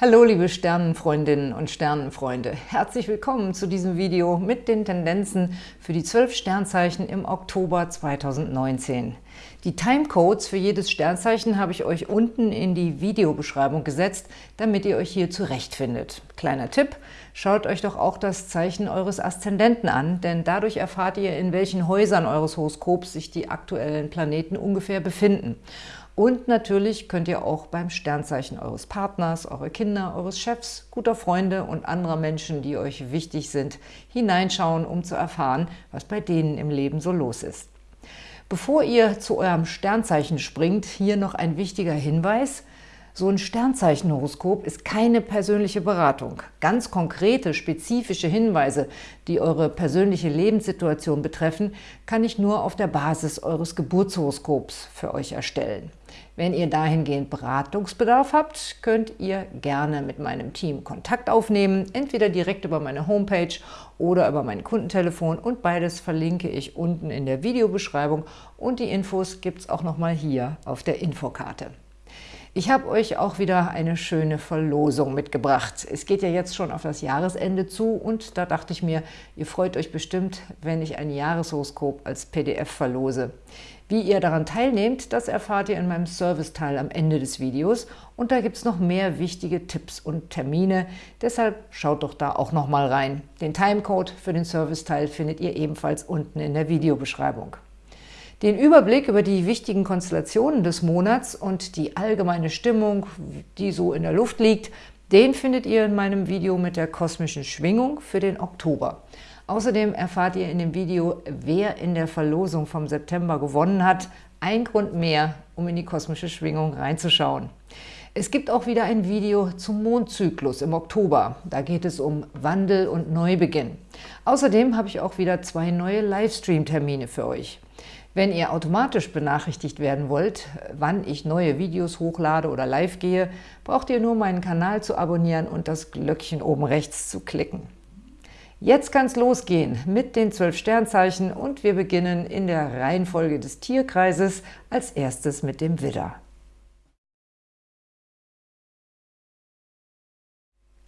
Hallo liebe Sternenfreundinnen und Sternenfreunde, herzlich willkommen zu diesem Video mit den Tendenzen für die 12 Sternzeichen im Oktober 2019. Die Timecodes für jedes Sternzeichen habe ich euch unten in die Videobeschreibung gesetzt, damit ihr euch hier zurechtfindet. Kleiner Tipp, schaut euch doch auch das Zeichen eures Aszendenten an, denn dadurch erfahrt ihr, in welchen Häusern eures Horoskops sich die aktuellen Planeten ungefähr befinden. Und natürlich könnt ihr auch beim Sternzeichen eures Partners, eurer Kinder, eures Chefs, guter Freunde und anderer Menschen, die euch wichtig sind, hineinschauen, um zu erfahren, was bei denen im Leben so los ist. Bevor ihr zu eurem Sternzeichen springt, hier noch ein wichtiger Hinweis. So ein Sternzeichenhoroskop ist keine persönliche Beratung. Ganz konkrete, spezifische Hinweise, die eure persönliche Lebenssituation betreffen, kann ich nur auf der Basis eures Geburtshoroskops für euch erstellen. Wenn ihr dahingehend Beratungsbedarf habt, könnt ihr gerne mit meinem Team Kontakt aufnehmen, entweder direkt über meine Homepage oder über mein Kundentelefon und beides verlinke ich unten in der Videobeschreibung und die Infos gibt es auch nochmal hier auf der Infokarte. Ich habe euch auch wieder eine schöne Verlosung mitgebracht. Es geht ja jetzt schon auf das Jahresende zu und da dachte ich mir, ihr freut euch bestimmt, wenn ich ein Jahreshoroskop als PDF verlose. Wie ihr daran teilnehmt, das erfahrt ihr in meinem Serviceteil am Ende des Videos und da gibt es noch mehr wichtige Tipps und Termine, deshalb schaut doch da auch noch mal rein. Den Timecode für den Serviceteil findet ihr ebenfalls unten in der Videobeschreibung. Den Überblick über die wichtigen Konstellationen des Monats und die allgemeine Stimmung, die so in der Luft liegt, den findet ihr in meinem Video mit der kosmischen Schwingung für den Oktober. Außerdem erfahrt ihr in dem Video, wer in der Verlosung vom September gewonnen hat. Ein Grund mehr, um in die kosmische Schwingung reinzuschauen. Es gibt auch wieder ein Video zum Mondzyklus im Oktober. Da geht es um Wandel und Neubeginn. Außerdem habe ich auch wieder zwei neue Livestream-Termine für euch. Wenn ihr automatisch benachrichtigt werden wollt, wann ich neue Videos hochlade oder live gehe, braucht ihr nur meinen Kanal zu abonnieren und das Glöckchen oben rechts zu klicken. Jetzt kann es losgehen mit den zwölf Sternzeichen und wir beginnen in der Reihenfolge des Tierkreises als erstes mit dem Widder.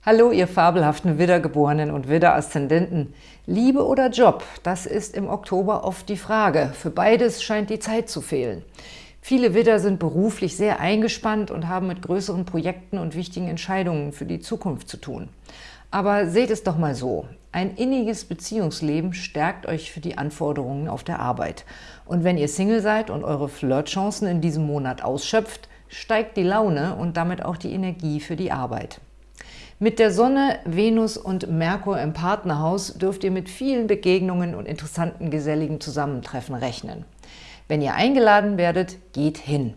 Hallo, ihr fabelhaften Widdergeborenen und Widder-Aszendenten. Liebe oder Job, das ist im Oktober oft die Frage. Für beides scheint die Zeit zu fehlen. Viele Widder sind beruflich sehr eingespannt und haben mit größeren Projekten und wichtigen Entscheidungen für die Zukunft zu tun. Aber seht es doch mal so. Ein inniges Beziehungsleben stärkt euch für die Anforderungen auf der Arbeit. Und wenn ihr Single seid und eure Flirtchancen in diesem Monat ausschöpft, steigt die Laune und damit auch die Energie für die Arbeit. Mit der Sonne, Venus und Merkur im Partnerhaus dürft ihr mit vielen Begegnungen und interessanten geselligen Zusammentreffen rechnen. Wenn ihr eingeladen werdet, geht hin.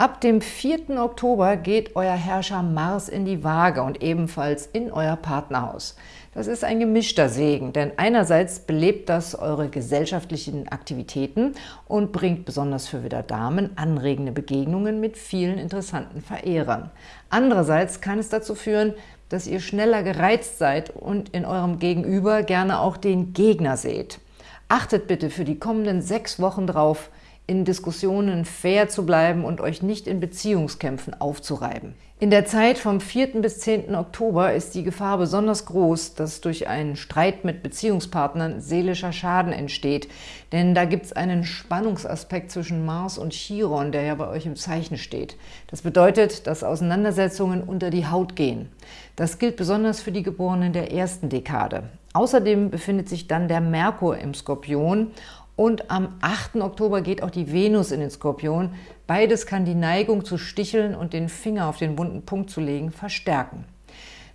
Ab dem 4. Oktober geht euer Herrscher Mars in die Waage und ebenfalls in euer Partnerhaus. Das ist ein gemischter Segen, denn einerseits belebt das eure gesellschaftlichen Aktivitäten und bringt besonders für wieder Damen anregende Begegnungen mit vielen interessanten Verehrern. Andererseits kann es dazu führen, dass ihr schneller gereizt seid und in eurem Gegenüber gerne auch den Gegner seht. Achtet bitte für die kommenden sechs Wochen drauf, in Diskussionen fair zu bleiben und euch nicht in Beziehungskämpfen aufzureiben. In der Zeit vom 4. bis 10. Oktober ist die Gefahr besonders groß, dass durch einen Streit mit Beziehungspartnern seelischer Schaden entsteht. Denn da gibt es einen Spannungsaspekt zwischen Mars und Chiron, der ja bei euch im Zeichen steht. Das bedeutet, dass Auseinandersetzungen unter die Haut gehen. Das gilt besonders für die Geborenen der ersten Dekade. Außerdem befindet sich dann der Merkur im Skorpion und am 8. Oktober geht auch die Venus in den Skorpion. Beides kann die Neigung zu sticheln und den Finger auf den wunden Punkt zu legen verstärken.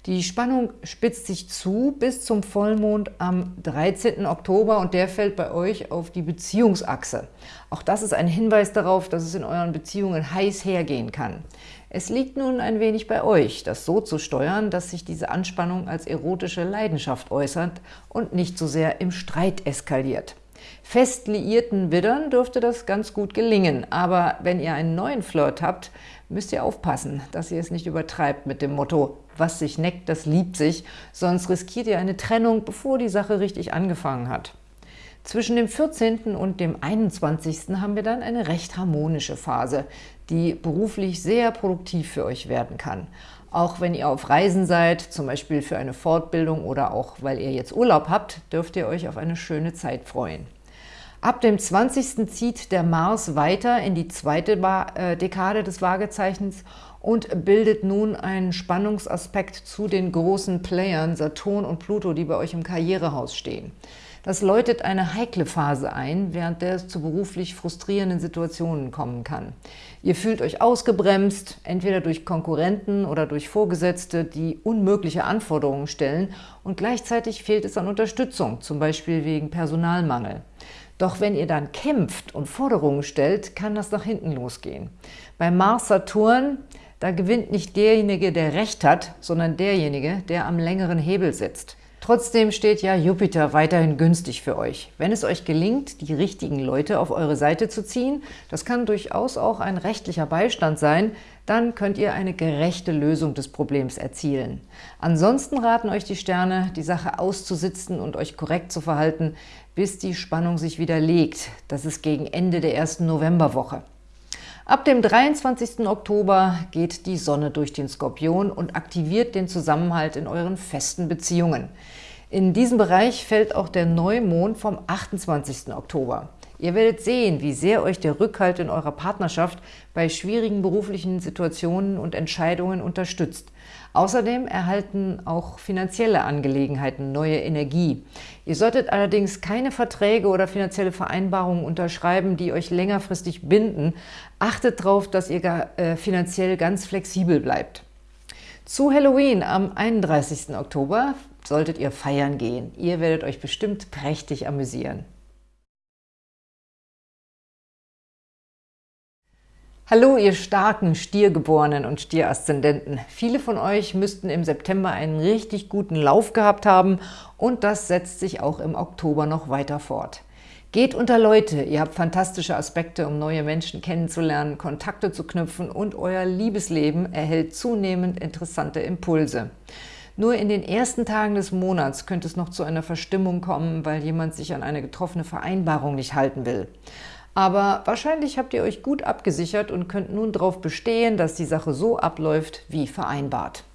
Die Spannung spitzt sich zu bis zum Vollmond am 13. Oktober und der fällt bei euch auf die Beziehungsachse. Auch das ist ein Hinweis darauf, dass es in euren Beziehungen heiß hergehen kann. Es liegt nun ein wenig bei euch, das so zu steuern, dass sich diese Anspannung als erotische Leidenschaft äußert und nicht so sehr im Streit eskaliert. Fest liierten Widdern dürfte das ganz gut gelingen, aber wenn ihr einen neuen Flirt habt, müsst ihr aufpassen, dass ihr es nicht übertreibt mit dem Motto, was sich neckt, das liebt sich, sonst riskiert ihr eine Trennung, bevor die Sache richtig angefangen hat. Zwischen dem 14. und dem 21. haben wir dann eine recht harmonische Phase, die beruflich sehr produktiv für euch werden kann. Auch wenn ihr auf Reisen seid, zum Beispiel für eine Fortbildung oder auch weil ihr jetzt Urlaub habt, dürft ihr euch auf eine schöne Zeit freuen. Ab dem 20. zieht der Mars weiter in die zweite äh, Dekade des Waagezeichens und bildet nun einen Spannungsaspekt zu den großen Playern Saturn und Pluto, die bei euch im Karrierehaus stehen. Das läutet eine heikle Phase ein, während der es zu beruflich frustrierenden Situationen kommen kann. Ihr fühlt euch ausgebremst, entweder durch Konkurrenten oder durch Vorgesetzte, die unmögliche Anforderungen stellen und gleichzeitig fehlt es an Unterstützung, zum Beispiel wegen Personalmangel. Doch wenn ihr dann kämpft und Forderungen stellt, kann das nach hinten losgehen. Bei Mars-Saturn, da gewinnt nicht derjenige, der Recht hat, sondern derjenige, der am längeren Hebel sitzt. Trotzdem steht ja Jupiter weiterhin günstig für euch. Wenn es euch gelingt, die richtigen Leute auf eure Seite zu ziehen, das kann durchaus auch ein rechtlicher Beistand sein, dann könnt ihr eine gerechte Lösung des Problems erzielen. Ansonsten raten euch die Sterne, die Sache auszusitzen und euch korrekt zu verhalten, bis die Spannung sich wieder legt. Das ist gegen Ende der ersten Novemberwoche. Ab dem 23. Oktober geht die Sonne durch den Skorpion und aktiviert den Zusammenhalt in euren festen Beziehungen. In diesem Bereich fällt auch der Neumond vom 28. Oktober. Ihr werdet sehen, wie sehr euch der Rückhalt in eurer Partnerschaft bei schwierigen beruflichen Situationen und Entscheidungen unterstützt. Außerdem erhalten auch finanzielle Angelegenheiten neue Energie. Ihr solltet allerdings keine Verträge oder finanzielle Vereinbarungen unterschreiben, die euch längerfristig binden. Achtet darauf, dass ihr äh, finanziell ganz flexibel bleibt. Zu Halloween am 31. Oktober solltet ihr feiern gehen. Ihr werdet euch bestimmt prächtig amüsieren. Hallo, ihr starken Stiergeborenen und Stieraszendenten. Viele von euch müssten im September einen richtig guten Lauf gehabt haben und das setzt sich auch im Oktober noch weiter fort. Geht unter Leute, ihr habt fantastische Aspekte, um neue Menschen kennenzulernen, Kontakte zu knüpfen und euer Liebesleben erhält zunehmend interessante Impulse. Nur in den ersten Tagen des Monats könnte es noch zu einer Verstimmung kommen, weil jemand sich an eine getroffene Vereinbarung nicht halten will. Aber wahrscheinlich habt ihr euch gut abgesichert und könnt nun darauf bestehen, dass die Sache so abläuft wie vereinbart.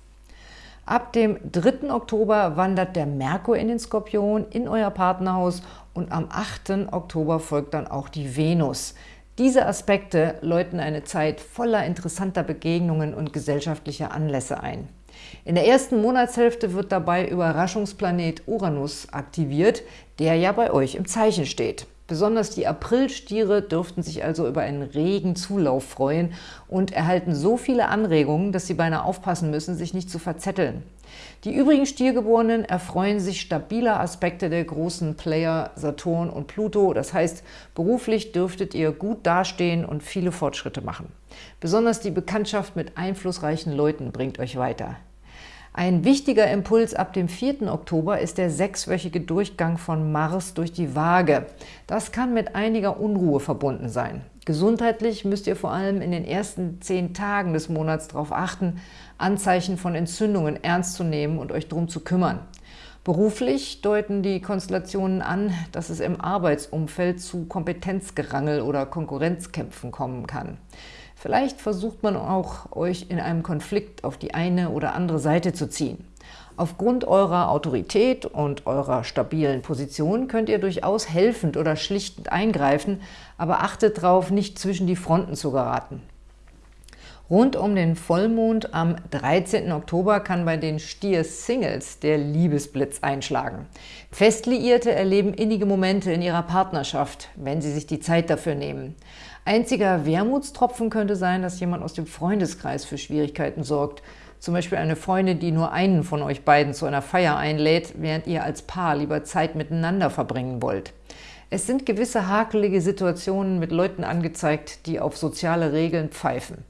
Ab dem 3. Oktober wandert der Merkur in den Skorpion, in euer Partnerhaus und am 8. Oktober folgt dann auch die Venus. Diese Aspekte läuten eine Zeit voller interessanter Begegnungen und gesellschaftlicher Anlässe ein. In der ersten Monatshälfte wird dabei Überraschungsplanet Uranus aktiviert, der ja bei euch im Zeichen steht. Besonders die Aprilstiere dürften sich also über einen regen Zulauf freuen und erhalten so viele Anregungen, dass sie beinahe aufpassen müssen, sich nicht zu verzetteln. Die übrigen Stiergeborenen erfreuen sich stabiler Aspekte der großen Player Saturn und Pluto. Das heißt, beruflich dürftet ihr gut dastehen und viele Fortschritte machen. Besonders die Bekanntschaft mit einflussreichen Leuten bringt euch weiter. Ein wichtiger Impuls ab dem 4. Oktober ist der sechswöchige Durchgang von Mars durch die Waage. Das kann mit einiger Unruhe verbunden sein. Gesundheitlich müsst ihr vor allem in den ersten zehn Tagen des Monats darauf achten, Anzeichen von Entzündungen ernst zu nehmen und euch darum zu kümmern. Beruflich deuten die Konstellationen an, dass es im Arbeitsumfeld zu Kompetenzgerangel oder Konkurrenzkämpfen kommen kann. Vielleicht versucht man auch, euch in einem Konflikt auf die eine oder andere Seite zu ziehen. Aufgrund eurer Autorität und eurer stabilen Position könnt ihr durchaus helfend oder schlichtend eingreifen, aber achtet darauf, nicht zwischen die Fronten zu geraten. Rund um den Vollmond am 13. Oktober kann bei den Stier-Singles der Liebesblitz einschlagen. Festliierte erleben innige Momente in ihrer Partnerschaft, wenn sie sich die Zeit dafür nehmen. Einziger Wermutstropfen könnte sein, dass jemand aus dem Freundeskreis für Schwierigkeiten sorgt. Zum Beispiel eine Freundin, die nur einen von euch beiden zu einer Feier einlädt, während ihr als Paar lieber Zeit miteinander verbringen wollt. Es sind gewisse hakelige Situationen mit Leuten angezeigt, die auf soziale Regeln pfeifen.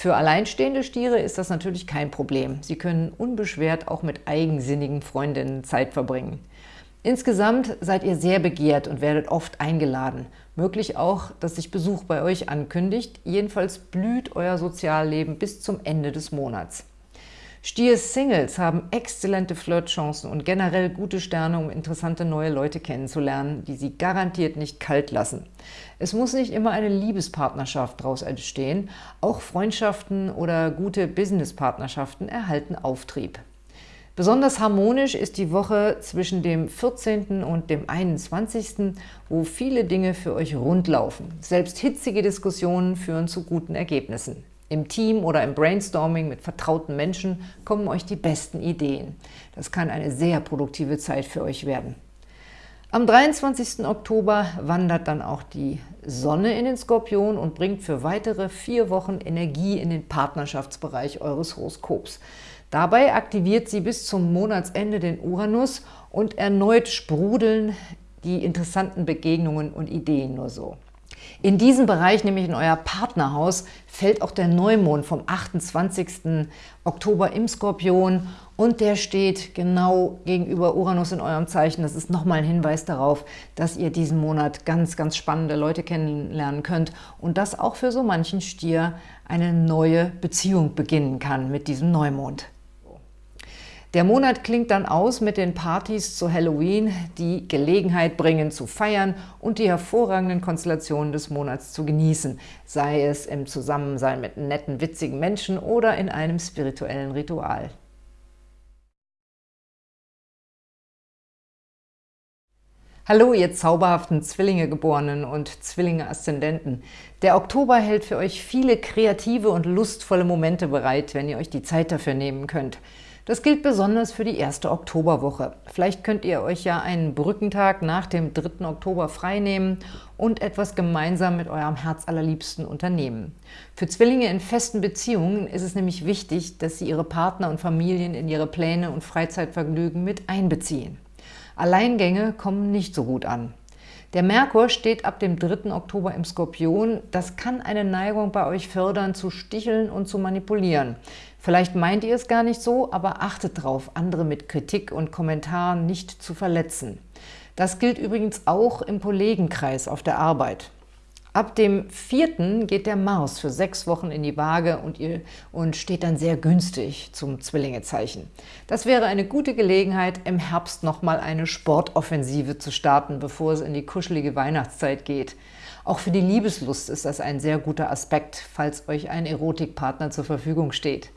Für alleinstehende Stiere ist das natürlich kein Problem. Sie können unbeschwert auch mit eigensinnigen Freundinnen Zeit verbringen. Insgesamt seid ihr sehr begehrt und werdet oft eingeladen. Möglich auch, dass sich Besuch bei euch ankündigt. Jedenfalls blüht euer Sozialleben bis zum Ende des Monats. Stier-Singles haben exzellente Flirtchancen und generell gute Sterne, um interessante neue Leute kennenzulernen, die sie garantiert nicht kalt lassen. Es muss nicht immer eine Liebespartnerschaft daraus entstehen, auch Freundschaften oder gute Businesspartnerschaften erhalten Auftrieb. Besonders harmonisch ist die Woche zwischen dem 14. und dem 21., wo viele Dinge für euch rundlaufen. Selbst hitzige Diskussionen führen zu guten Ergebnissen. Im Team oder im Brainstorming mit vertrauten Menschen kommen euch die besten Ideen. Das kann eine sehr produktive Zeit für euch werden. Am 23. Oktober wandert dann auch die Sonne in den Skorpion und bringt für weitere vier Wochen Energie in den Partnerschaftsbereich eures Horoskops. Dabei aktiviert sie bis zum Monatsende den Uranus und erneut sprudeln die interessanten Begegnungen und Ideen nur so. In diesem Bereich, nämlich in euer Partnerhaus, fällt auch der Neumond vom 28. Oktober im Skorpion und der steht genau gegenüber Uranus in eurem Zeichen. Das ist nochmal ein Hinweis darauf, dass ihr diesen Monat ganz, ganz spannende Leute kennenlernen könnt und dass auch für so manchen Stier eine neue Beziehung beginnen kann mit diesem Neumond. Der Monat klingt dann aus mit den Partys zu Halloween, die Gelegenheit bringen zu feiern und die hervorragenden Konstellationen des Monats zu genießen, sei es im Zusammensein mit netten, witzigen Menschen oder in einem spirituellen Ritual. Hallo, ihr zauberhaften Zwillinge-Geborenen und Zwillinge-Aszendenten. Der Oktober hält für euch viele kreative und lustvolle Momente bereit, wenn ihr euch die Zeit dafür nehmen könnt. Das gilt besonders für die erste Oktoberwoche. Vielleicht könnt ihr euch ja einen Brückentag nach dem 3. Oktober freinehmen und etwas gemeinsam mit eurem Herzallerliebsten unternehmen. Für Zwillinge in festen Beziehungen ist es nämlich wichtig, dass sie ihre Partner und Familien in ihre Pläne und Freizeitvergnügen mit einbeziehen. Alleingänge kommen nicht so gut an. Der Merkur steht ab dem 3. Oktober im Skorpion. Das kann eine Neigung bei euch fördern, zu sticheln und zu manipulieren. Vielleicht meint ihr es gar nicht so, aber achtet darauf, andere mit Kritik und Kommentaren nicht zu verletzen. Das gilt übrigens auch im Kollegenkreis auf der Arbeit. Ab dem 4. geht der Mars für sechs Wochen in die Waage und, ihr, und steht dann sehr günstig zum Zwillingezeichen. Das wäre eine gute Gelegenheit, im Herbst nochmal eine Sportoffensive zu starten, bevor es in die kuschelige Weihnachtszeit geht. Auch für die Liebeslust ist das ein sehr guter Aspekt, falls euch ein Erotikpartner zur Verfügung steht.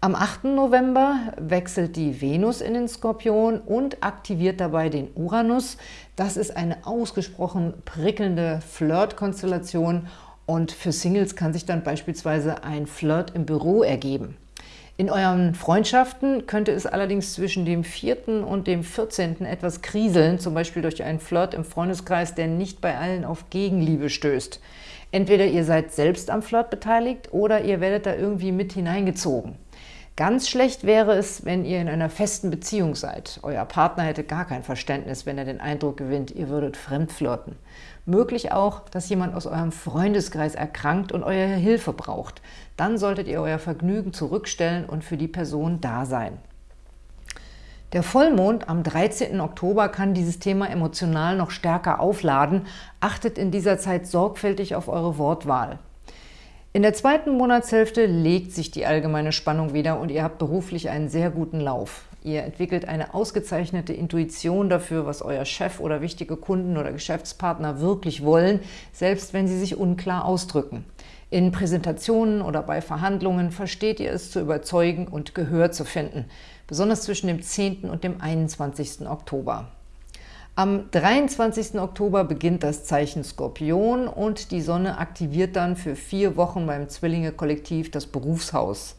Am 8. November wechselt die Venus in den Skorpion und aktiviert dabei den Uranus. Das ist eine ausgesprochen prickelnde Flirt-Konstellation und für Singles kann sich dann beispielsweise ein Flirt im Büro ergeben. In euren Freundschaften könnte es allerdings zwischen dem 4. und dem 14. etwas kriseln, zum Beispiel durch einen Flirt im Freundeskreis, der nicht bei allen auf Gegenliebe stößt. Entweder ihr seid selbst am Flirt beteiligt oder ihr werdet da irgendwie mit hineingezogen. Ganz schlecht wäre es, wenn ihr in einer festen Beziehung seid. Euer Partner hätte gar kein Verständnis, wenn er den Eindruck gewinnt, ihr würdet fremdflirten. Möglich auch, dass jemand aus eurem Freundeskreis erkrankt und eure Hilfe braucht. Dann solltet ihr euer Vergnügen zurückstellen und für die Person da sein. Der Vollmond am 13. Oktober kann dieses Thema emotional noch stärker aufladen. Achtet in dieser Zeit sorgfältig auf eure Wortwahl. In der zweiten Monatshälfte legt sich die allgemeine Spannung wieder und ihr habt beruflich einen sehr guten Lauf. Ihr entwickelt eine ausgezeichnete Intuition dafür, was euer Chef oder wichtige Kunden oder Geschäftspartner wirklich wollen, selbst wenn sie sich unklar ausdrücken. In Präsentationen oder bei Verhandlungen versteht ihr es zu überzeugen und Gehör zu finden, besonders zwischen dem 10. und dem 21. Oktober. Am 23. Oktober beginnt das Zeichen Skorpion und die Sonne aktiviert dann für vier Wochen beim Zwillinge-Kollektiv das Berufshaus.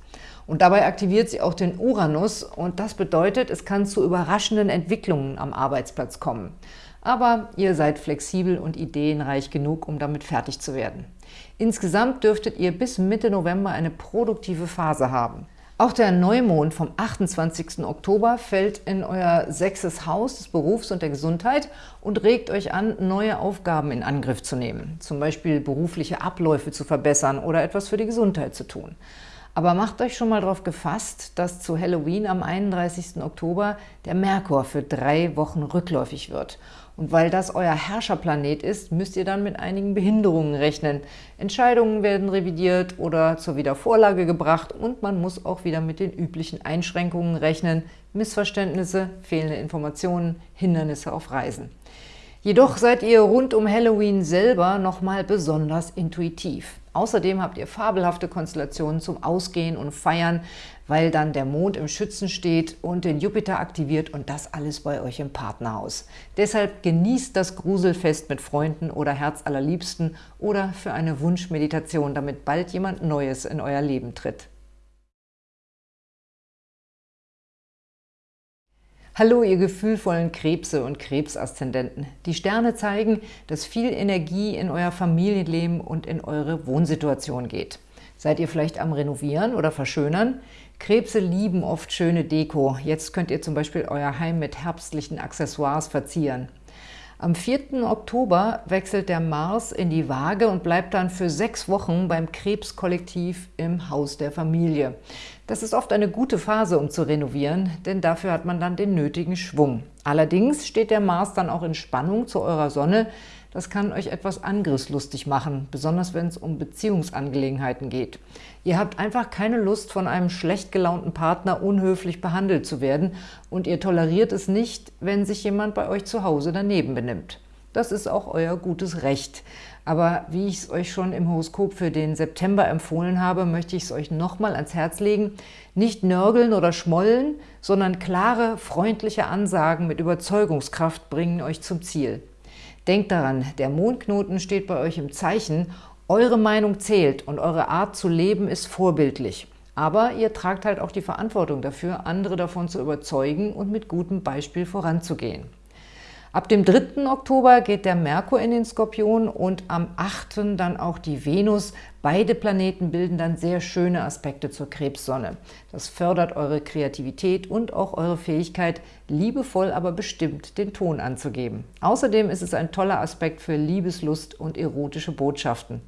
Und dabei aktiviert sie auch den Uranus und das bedeutet, es kann zu überraschenden Entwicklungen am Arbeitsplatz kommen. Aber ihr seid flexibel und ideenreich genug, um damit fertig zu werden. Insgesamt dürftet ihr bis Mitte November eine produktive Phase haben. Auch der Neumond vom 28. Oktober fällt in euer sechstes Haus des Berufs und der Gesundheit und regt euch an, neue Aufgaben in Angriff zu nehmen, zum Beispiel berufliche Abläufe zu verbessern oder etwas für die Gesundheit zu tun. Aber macht euch schon mal darauf gefasst, dass zu Halloween am 31. Oktober der Merkur für drei Wochen rückläufig wird. Und weil das euer Herrscherplanet ist, müsst ihr dann mit einigen Behinderungen rechnen. Entscheidungen werden revidiert oder zur Wiedervorlage gebracht und man muss auch wieder mit den üblichen Einschränkungen rechnen, Missverständnisse, fehlende Informationen, Hindernisse auf Reisen. Jedoch seid ihr rund um Halloween selber nochmal besonders intuitiv. Außerdem habt ihr fabelhafte Konstellationen zum Ausgehen und Feiern, weil dann der Mond im Schützen steht und den Jupiter aktiviert und das alles bei euch im Partnerhaus. Deshalb genießt das Gruselfest mit Freunden oder Herzallerliebsten oder für eine Wunschmeditation, damit bald jemand Neues in euer Leben tritt. Hallo, ihr gefühlvollen Krebse und Krebsaszendenten. Die Sterne zeigen, dass viel Energie in euer Familienleben und in eure Wohnsituation geht. Seid ihr vielleicht am Renovieren oder Verschönern? Krebse lieben oft schöne Deko. Jetzt könnt ihr zum Beispiel euer Heim mit herbstlichen Accessoires verzieren. Am 4. Oktober wechselt der Mars in die Waage und bleibt dann für sechs Wochen beim Krebskollektiv im Haus der Familie. Das ist oft eine gute Phase, um zu renovieren, denn dafür hat man dann den nötigen Schwung. Allerdings steht der Mars dann auch in Spannung zu eurer Sonne. Das kann euch etwas angriffslustig machen, besonders wenn es um Beziehungsangelegenheiten geht. Ihr habt einfach keine Lust, von einem schlecht gelaunten Partner unhöflich behandelt zu werden und ihr toleriert es nicht, wenn sich jemand bei euch zu Hause daneben benimmt. Das ist auch euer gutes Recht. Aber wie ich es euch schon im Horoskop für den September empfohlen habe, möchte ich es euch nochmal ans Herz legen. Nicht nörgeln oder schmollen, sondern klare, freundliche Ansagen mit Überzeugungskraft bringen euch zum Ziel. Denkt daran, der Mondknoten steht bei euch im Zeichen eure Meinung zählt und eure Art zu leben ist vorbildlich. Aber ihr tragt halt auch die Verantwortung dafür, andere davon zu überzeugen und mit gutem Beispiel voranzugehen. Ab dem 3. Oktober geht der Merkur in den Skorpion und am 8. dann auch die Venus. Beide Planeten bilden dann sehr schöne Aspekte zur Krebssonne. Das fördert eure Kreativität und auch eure Fähigkeit, liebevoll, aber bestimmt den Ton anzugeben. Außerdem ist es ein toller Aspekt für Liebeslust und erotische Botschaften.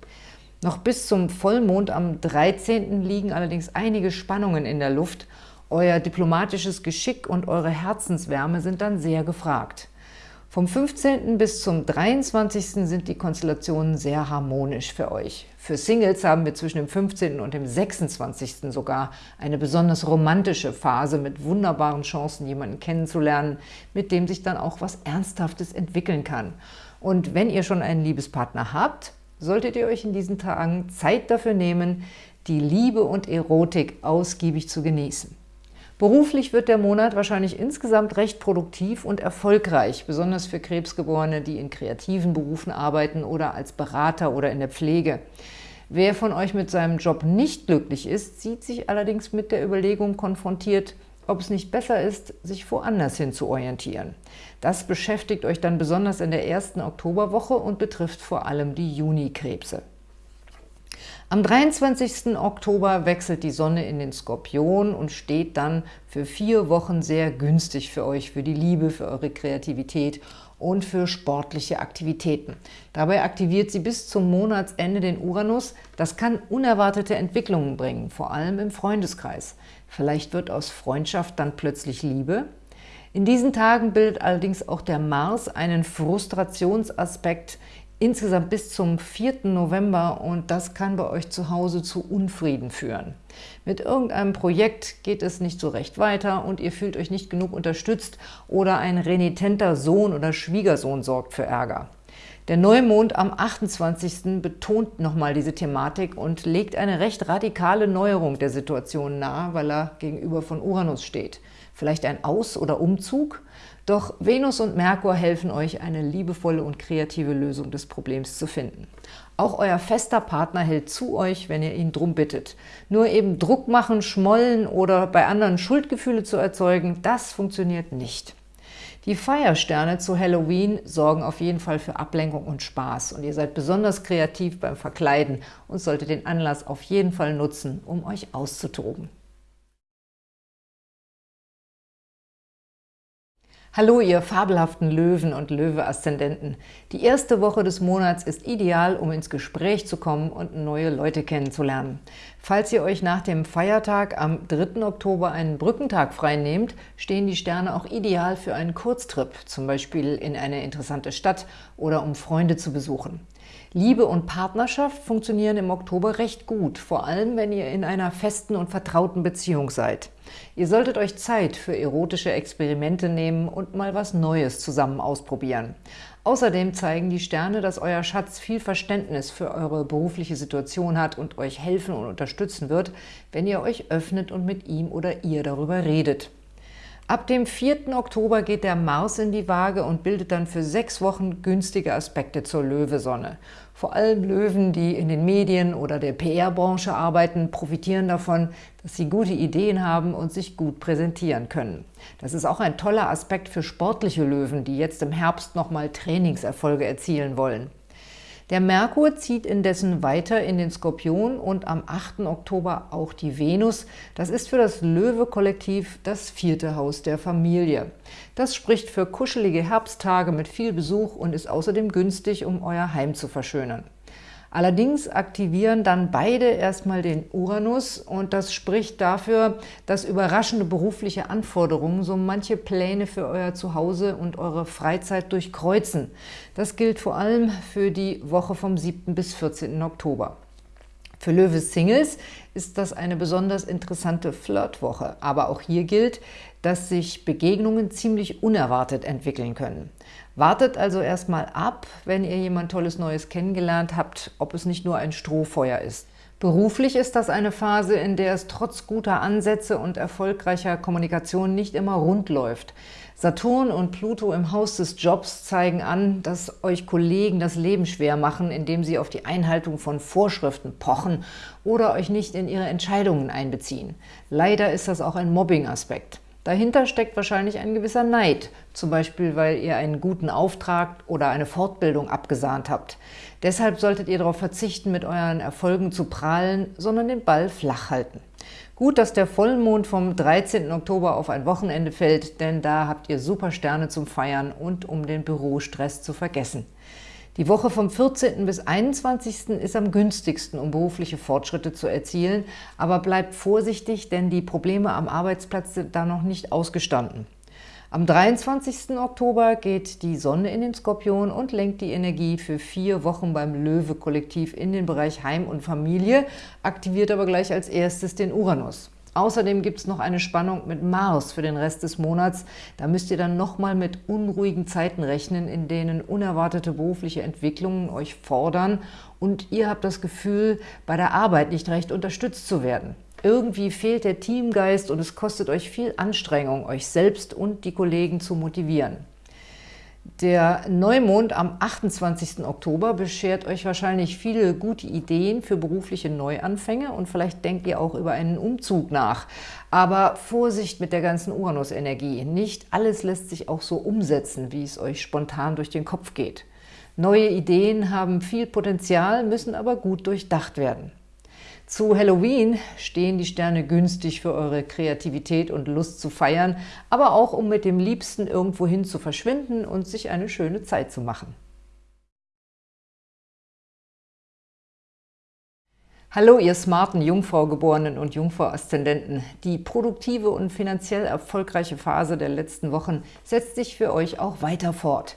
Noch bis zum Vollmond am 13. liegen allerdings einige Spannungen in der Luft. Euer diplomatisches Geschick und eure Herzenswärme sind dann sehr gefragt. Vom 15. bis zum 23. sind die Konstellationen sehr harmonisch für euch. Für Singles haben wir zwischen dem 15. und dem 26. sogar eine besonders romantische Phase mit wunderbaren Chancen, jemanden kennenzulernen, mit dem sich dann auch was Ernsthaftes entwickeln kann. Und wenn ihr schon einen Liebespartner habt, solltet ihr euch in diesen Tagen Zeit dafür nehmen, die Liebe und Erotik ausgiebig zu genießen. Beruflich wird der Monat wahrscheinlich insgesamt recht produktiv und erfolgreich, besonders für Krebsgeborene, die in kreativen Berufen arbeiten oder als Berater oder in der Pflege. Wer von euch mit seinem Job nicht glücklich ist, sieht sich allerdings mit der Überlegung konfrontiert, ob es nicht besser ist, sich woanders hin zu orientieren. Das beschäftigt euch dann besonders in der ersten Oktoberwoche und betrifft vor allem die Junikrebse. Am 23. Oktober wechselt die Sonne in den Skorpion und steht dann für vier Wochen sehr günstig für euch, für die Liebe, für eure Kreativität und für sportliche Aktivitäten. Dabei aktiviert sie bis zum Monatsende den Uranus. Das kann unerwartete Entwicklungen bringen, vor allem im Freundeskreis. Vielleicht wird aus Freundschaft dann plötzlich Liebe. In diesen Tagen bildet allerdings auch der Mars einen Frustrationsaspekt insgesamt bis zum 4. November und das kann bei euch zu Hause zu Unfrieden führen. Mit irgendeinem Projekt geht es nicht so recht weiter und ihr fühlt euch nicht genug unterstützt oder ein renitenter Sohn oder Schwiegersohn sorgt für Ärger. Der Neumond am 28. betont nochmal diese Thematik und legt eine recht radikale Neuerung der Situation nahe, weil er gegenüber von Uranus steht. Vielleicht ein Aus- oder Umzug? Doch Venus und Merkur helfen euch, eine liebevolle und kreative Lösung des Problems zu finden. Auch euer fester Partner hält zu euch, wenn ihr ihn drum bittet. Nur eben Druck machen, schmollen oder bei anderen Schuldgefühle zu erzeugen, das funktioniert nicht. Die Feiersterne zu Halloween sorgen auf jeden Fall für Ablenkung und Spaß und ihr seid besonders kreativ beim Verkleiden und solltet den Anlass auf jeden Fall nutzen, um euch auszutoben. Hallo, ihr fabelhaften Löwen und Löwe-Aszendenten. Die erste Woche des Monats ist ideal, um ins Gespräch zu kommen und neue Leute kennenzulernen. Falls ihr euch nach dem Feiertag am 3. Oktober einen Brückentag freinehmt, stehen die Sterne auch ideal für einen Kurztrip, zum Beispiel in eine interessante Stadt oder um Freunde zu besuchen. Liebe und Partnerschaft funktionieren im Oktober recht gut, vor allem wenn ihr in einer festen und vertrauten Beziehung seid. Ihr solltet euch Zeit für erotische Experimente nehmen und mal was Neues zusammen ausprobieren. Außerdem zeigen die Sterne, dass euer Schatz viel Verständnis für eure berufliche Situation hat und euch helfen und unterstützen wird, wenn ihr euch öffnet und mit ihm oder ihr darüber redet. Ab dem 4. Oktober geht der Mars in die Waage und bildet dann für sechs Wochen günstige Aspekte zur Löwesonne. Vor allem Löwen, die in den Medien oder der PR-Branche arbeiten, profitieren davon, dass sie gute Ideen haben und sich gut präsentieren können. Das ist auch ein toller Aspekt für sportliche Löwen, die jetzt im Herbst nochmal Trainingserfolge erzielen wollen. Der Merkur zieht indessen weiter in den Skorpion und am 8. Oktober auch die Venus. Das ist für das Löwe-Kollektiv das vierte Haus der Familie. Das spricht für kuschelige Herbsttage mit viel Besuch und ist außerdem günstig, um euer Heim zu verschönern. Allerdings aktivieren dann beide erstmal den Uranus und das spricht dafür, dass überraschende berufliche Anforderungen so manche Pläne für euer Zuhause und eure Freizeit durchkreuzen. Das gilt vor allem für die Woche vom 7. bis 14. Oktober. Für Löwe-Singles ist das eine besonders interessante Flirtwoche, aber auch hier gilt, dass sich Begegnungen ziemlich unerwartet entwickeln können. Wartet also erstmal ab, wenn ihr jemand Tolles Neues kennengelernt habt, ob es nicht nur ein Strohfeuer ist. Beruflich ist das eine Phase, in der es trotz guter Ansätze und erfolgreicher Kommunikation nicht immer rund läuft. Saturn und Pluto im Haus des Jobs zeigen an, dass euch Kollegen das Leben schwer machen, indem sie auf die Einhaltung von Vorschriften pochen oder euch nicht in ihre Entscheidungen einbeziehen. Leider ist das auch ein Mobbing-Aspekt. Dahinter steckt wahrscheinlich ein gewisser Neid, zum Beispiel weil ihr einen guten Auftrag oder eine Fortbildung abgesahnt habt. Deshalb solltet ihr darauf verzichten, mit euren Erfolgen zu prahlen, sondern den Ball flach halten. Gut, dass der Vollmond vom 13. Oktober auf ein Wochenende fällt, denn da habt ihr super Sterne zum Feiern und um den Bürostress zu vergessen. Die Woche vom 14. bis 21. ist am günstigsten, um berufliche Fortschritte zu erzielen, aber bleibt vorsichtig, denn die Probleme am Arbeitsplatz sind da noch nicht ausgestanden. Am 23. Oktober geht die Sonne in den Skorpion und lenkt die Energie für vier Wochen beim Löwe-Kollektiv in den Bereich Heim und Familie, aktiviert aber gleich als erstes den Uranus. Außerdem gibt es noch eine Spannung mit Mars für den Rest des Monats. Da müsst ihr dann nochmal mit unruhigen Zeiten rechnen, in denen unerwartete berufliche Entwicklungen euch fordern und ihr habt das Gefühl, bei der Arbeit nicht recht unterstützt zu werden. Irgendwie fehlt der Teamgeist und es kostet euch viel Anstrengung, euch selbst und die Kollegen zu motivieren. Der Neumond am 28. Oktober beschert euch wahrscheinlich viele gute Ideen für berufliche Neuanfänge und vielleicht denkt ihr auch über einen Umzug nach. Aber Vorsicht mit der ganzen Uranus-Energie. Nicht alles lässt sich auch so umsetzen, wie es euch spontan durch den Kopf geht. Neue Ideen haben viel Potenzial, müssen aber gut durchdacht werden. Zu Halloween stehen die Sterne günstig für eure Kreativität und Lust zu feiern, aber auch um mit dem Liebsten irgendwohin zu verschwinden und sich eine schöne Zeit zu machen. Hallo, ihr smarten Jungfrau-Geborenen und Jungfrau-Aszendenten. Die produktive und finanziell erfolgreiche Phase der letzten Wochen setzt sich für euch auch weiter fort.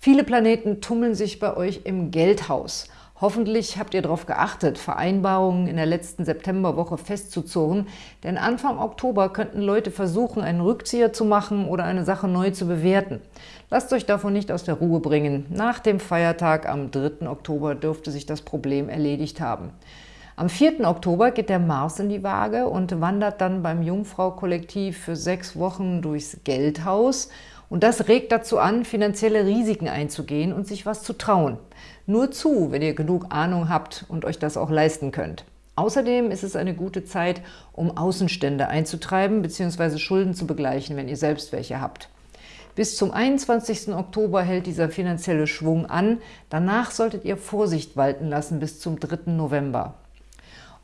Viele Planeten tummeln sich bei euch im Geldhaus – Hoffentlich habt ihr darauf geachtet, Vereinbarungen in der letzten Septemberwoche festzuzurren, denn Anfang Oktober könnten Leute versuchen, einen Rückzieher zu machen oder eine Sache neu zu bewerten. Lasst euch davon nicht aus der Ruhe bringen. Nach dem Feiertag am 3. Oktober dürfte sich das Problem erledigt haben. Am 4. Oktober geht der Mars in die Waage und wandert dann beim Jungfrau-Kollektiv für sechs Wochen durchs Geldhaus – und das regt dazu an, finanzielle Risiken einzugehen und sich was zu trauen. Nur zu, wenn ihr genug Ahnung habt und euch das auch leisten könnt. Außerdem ist es eine gute Zeit, um Außenstände einzutreiben bzw. Schulden zu begleichen, wenn ihr selbst welche habt. Bis zum 21. Oktober hält dieser finanzielle Schwung an. Danach solltet ihr Vorsicht walten lassen bis zum 3. November.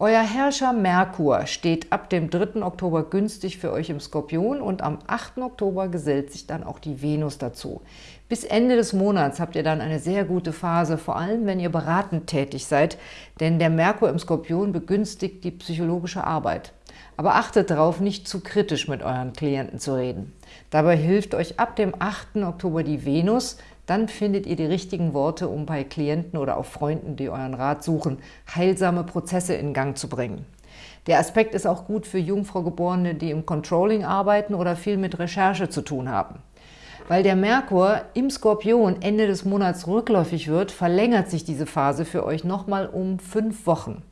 Euer Herrscher Merkur steht ab dem 3. Oktober günstig für euch im Skorpion und am 8. Oktober gesellt sich dann auch die Venus dazu. Bis Ende des Monats habt ihr dann eine sehr gute Phase, vor allem wenn ihr beratend tätig seid, denn der Merkur im Skorpion begünstigt die psychologische Arbeit. Aber achtet darauf, nicht zu kritisch mit euren Klienten zu reden. Dabei hilft euch ab dem 8. Oktober die Venus, dann findet ihr die richtigen Worte, um bei Klienten oder auch Freunden, die euren Rat suchen, heilsame Prozesse in Gang zu bringen. Der Aspekt ist auch gut für Jungfraugeborene, die im Controlling arbeiten oder viel mit Recherche zu tun haben. Weil der Merkur im Skorpion Ende des Monats rückläufig wird, verlängert sich diese Phase für euch nochmal um fünf Wochen.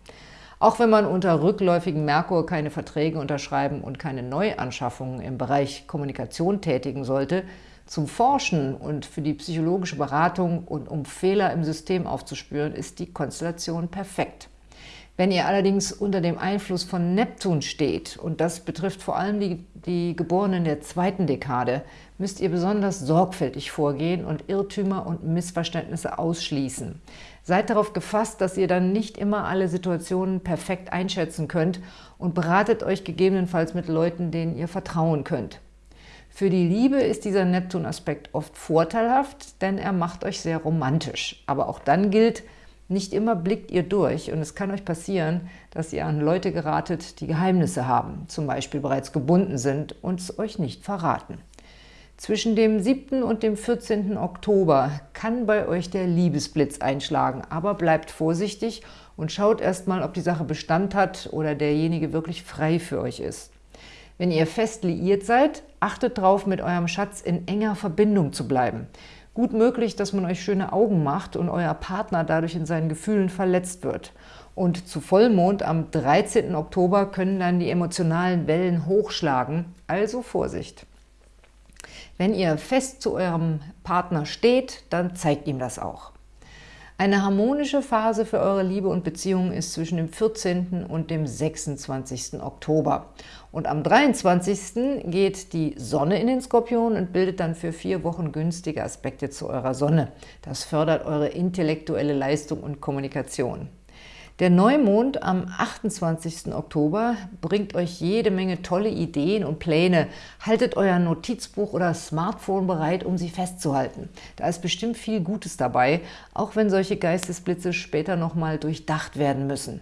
Auch wenn man unter rückläufigem Merkur keine Verträge unterschreiben und keine Neuanschaffungen im Bereich Kommunikation tätigen sollte, zum Forschen und für die psychologische Beratung und um Fehler im System aufzuspüren, ist die Konstellation perfekt. Wenn ihr allerdings unter dem Einfluss von Neptun steht, und das betrifft vor allem die, die Geborenen der zweiten Dekade, müsst ihr besonders sorgfältig vorgehen und Irrtümer und Missverständnisse ausschließen. Seid darauf gefasst, dass ihr dann nicht immer alle Situationen perfekt einschätzen könnt und beratet euch gegebenenfalls mit Leuten, denen ihr vertrauen könnt. Für die Liebe ist dieser Neptun-Aspekt oft vorteilhaft, denn er macht euch sehr romantisch. Aber auch dann gilt, nicht immer blickt ihr durch und es kann euch passieren, dass ihr an Leute geratet, die Geheimnisse haben, zum Beispiel bereits gebunden sind und es euch nicht verraten. Zwischen dem 7. und dem 14. Oktober kann bei euch der Liebesblitz einschlagen, aber bleibt vorsichtig und schaut erstmal, ob die Sache Bestand hat oder derjenige wirklich frei für euch ist. Wenn ihr fest liiert seid, achtet darauf, mit eurem Schatz in enger Verbindung zu bleiben. Gut möglich, dass man euch schöne Augen macht und euer Partner dadurch in seinen Gefühlen verletzt wird. Und zu Vollmond am 13. Oktober können dann die emotionalen Wellen hochschlagen, also Vorsicht. Wenn ihr fest zu eurem Partner steht, dann zeigt ihm das auch. Eine harmonische Phase für eure Liebe und Beziehung ist zwischen dem 14. und dem 26. Oktober. Und am 23. geht die Sonne in den Skorpion und bildet dann für vier Wochen günstige Aspekte zu eurer Sonne. Das fördert eure intellektuelle Leistung und Kommunikation. Der Neumond am 28. Oktober bringt euch jede Menge tolle Ideen und Pläne. Haltet euer Notizbuch oder Smartphone bereit, um sie festzuhalten. Da ist bestimmt viel Gutes dabei, auch wenn solche Geistesblitze später nochmal durchdacht werden müssen.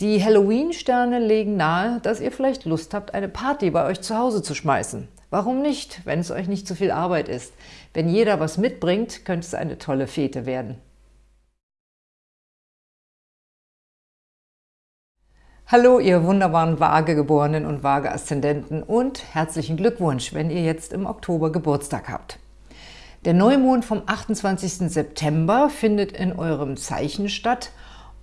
Die Halloween-Sterne legen nahe, dass ihr vielleicht Lust habt, eine Party bei euch zu Hause zu schmeißen. Warum nicht, wenn es euch nicht zu viel Arbeit ist? Wenn jeder was mitbringt, könnte es eine tolle Fete werden. Hallo, ihr wunderbaren Waagegeborenen und Waage-Aszendenten und herzlichen Glückwunsch, wenn ihr jetzt im Oktober Geburtstag habt. Der Neumond vom 28. September findet in eurem Zeichen statt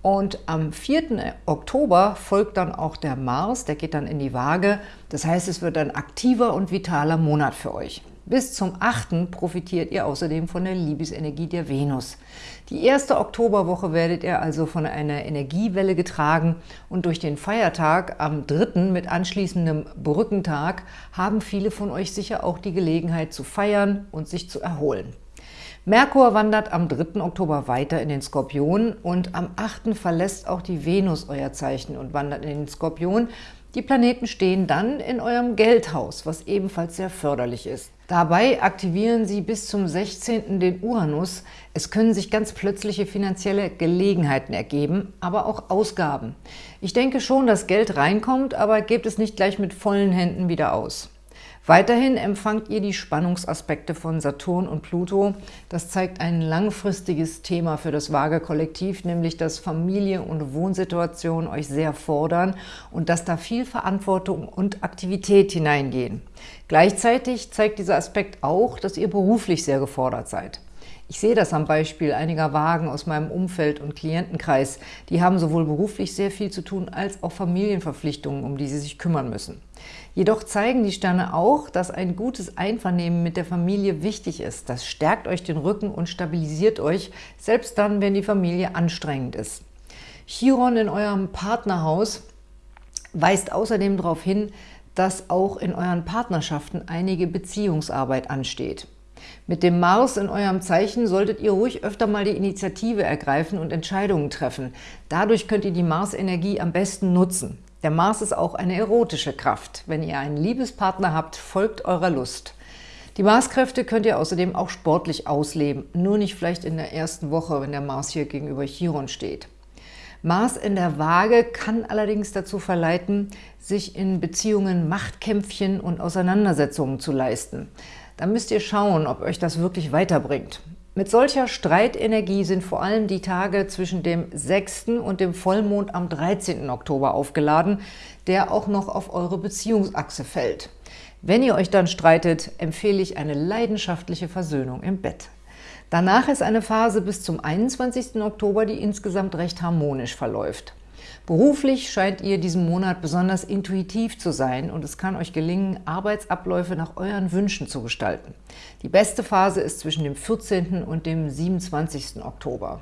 und am 4. Oktober folgt dann auch der Mars, der geht dann in die Waage. Das heißt, es wird ein aktiver und vitaler Monat für euch. Bis zum 8. profitiert ihr außerdem von der Liebesenergie der Venus. Die erste Oktoberwoche werdet ihr also von einer Energiewelle getragen und durch den Feiertag am 3. mit anschließendem Brückentag haben viele von euch sicher auch die Gelegenheit zu feiern und sich zu erholen. Merkur wandert am 3. Oktober weiter in den Skorpion und am 8. verlässt auch die Venus euer Zeichen und wandert in den Skorpion. Die Planeten stehen dann in eurem Geldhaus, was ebenfalls sehr förderlich ist. Dabei aktivieren Sie bis zum 16. den Uranus. Es können sich ganz plötzliche finanzielle Gelegenheiten ergeben, aber auch Ausgaben. Ich denke schon, dass Geld reinkommt, aber gebt es nicht gleich mit vollen Händen wieder aus. Weiterhin empfangt ihr die Spannungsaspekte von Saturn und Pluto. Das zeigt ein langfristiges Thema für das Waage-Kollektiv, nämlich dass Familie und Wohnsituation euch sehr fordern und dass da viel Verantwortung und Aktivität hineingehen. Gleichzeitig zeigt dieser Aspekt auch, dass ihr beruflich sehr gefordert seid. Ich sehe das am Beispiel einiger Wagen aus meinem Umfeld und Klientenkreis. Die haben sowohl beruflich sehr viel zu tun, als auch Familienverpflichtungen, um die sie sich kümmern müssen. Jedoch zeigen die Sterne auch, dass ein gutes Einvernehmen mit der Familie wichtig ist. Das stärkt euch den Rücken und stabilisiert euch, selbst dann, wenn die Familie anstrengend ist. Chiron in eurem Partnerhaus weist außerdem darauf hin, dass auch in euren Partnerschaften einige Beziehungsarbeit ansteht. Mit dem Mars in eurem Zeichen solltet ihr ruhig öfter mal die Initiative ergreifen und Entscheidungen treffen. Dadurch könnt ihr die Mars-Energie am besten nutzen. Der Mars ist auch eine erotische Kraft. Wenn ihr einen Liebespartner habt, folgt eurer Lust. Die Marskräfte könnt ihr außerdem auch sportlich ausleben, nur nicht vielleicht in der ersten Woche, wenn der Mars hier gegenüber Chiron steht. Mars in der Waage kann allerdings dazu verleiten, sich in Beziehungen Machtkämpfchen und Auseinandersetzungen zu leisten. Da müsst ihr schauen, ob euch das wirklich weiterbringt. Mit solcher Streitenergie sind vor allem die Tage zwischen dem 6. und dem Vollmond am 13. Oktober aufgeladen, der auch noch auf eure Beziehungsachse fällt. Wenn ihr euch dann streitet, empfehle ich eine leidenschaftliche Versöhnung im Bett. Danach ist eine Phase bis zum 21. Oktober, die insgesamt recht harmonisch verläuft. Beruflich scheint ihr diesen Monat besonders intuitiv zu sein und es kann euch gelingen, Arbeitsabläufe nach euren Wünschen zu gestalten. Die beste Phase ist zwischen dem 14. und dem 27. Oktober.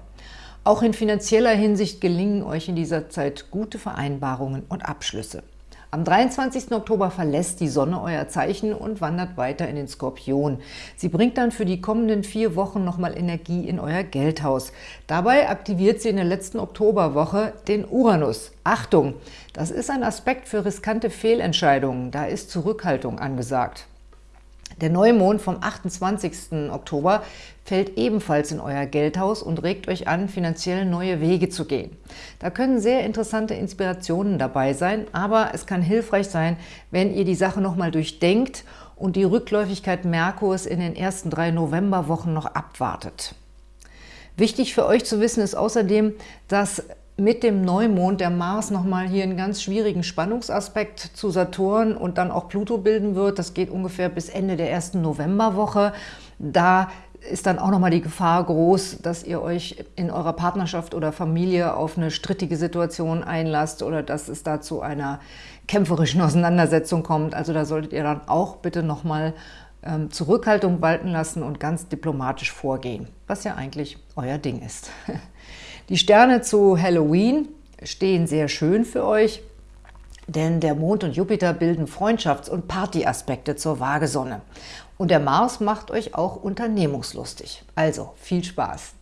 Auch in finanzieller Hinsicht gelingen euch in dieser Zeit gute Vereinbarungen und Abschlüsse. Am 23. Oktober verlässt die Sonne euer Zeichen und wandert weiter in den Skorpion. Sie bringt dann für die kommenden vier Wochen nochmal Energie in euer Geldhaus. Dabei aktiviert sie in der letzten Oktoberwoche den Uranus. Achtung, das ist ein Aspekt für riskante Fehlentscheidungen. Da ist Zurückhaltung angesagt. Der Neumond vom 28. Oktober fällt ebenfalls in euer Geldhaus und regt euch an, finanziell neue Wege zu gehen. Da können sehr interessante Inspirationen dabei sein, aber es kann hilfreich sein, wenn ihr die Sache nochmal durchdenkt und die Rückläufigkeit Merkurs in den ersten drei Novemberwochen noch abwartet. Wichtig für euch zu wissen ist außerdem, dass mit dem Neumond der Mars nochmal hier einen ganz schwierigen Spannungsaspekt zu Saturn und dann auch Pluto bilden wird. Das geht ungefähr bis Ende der ersten Novemberwoche. Da ist dann auch nochmal die Gefahr groß, dass ihr euch in eurer Partnerschaft oder Familie auf eine strittige Situation einlasst oder dass es da zu einer kämpferischen Auseinandersetzung kommt. Also da solltet ihr dann auch bitte nochmal ähm, Zurückhaltung walten lassen und ganz diplomatisch vorgehen, was ja eigentlich euer Ding ist. Die Sterne zu Halloween stehen sehr schön für euch, denn der Mond und Jupiter bilden Freundschafts- und Partyaspekte zur Waagesonne. Und der Mars macht euch auch unternehmungslustig. Also viel Spaß!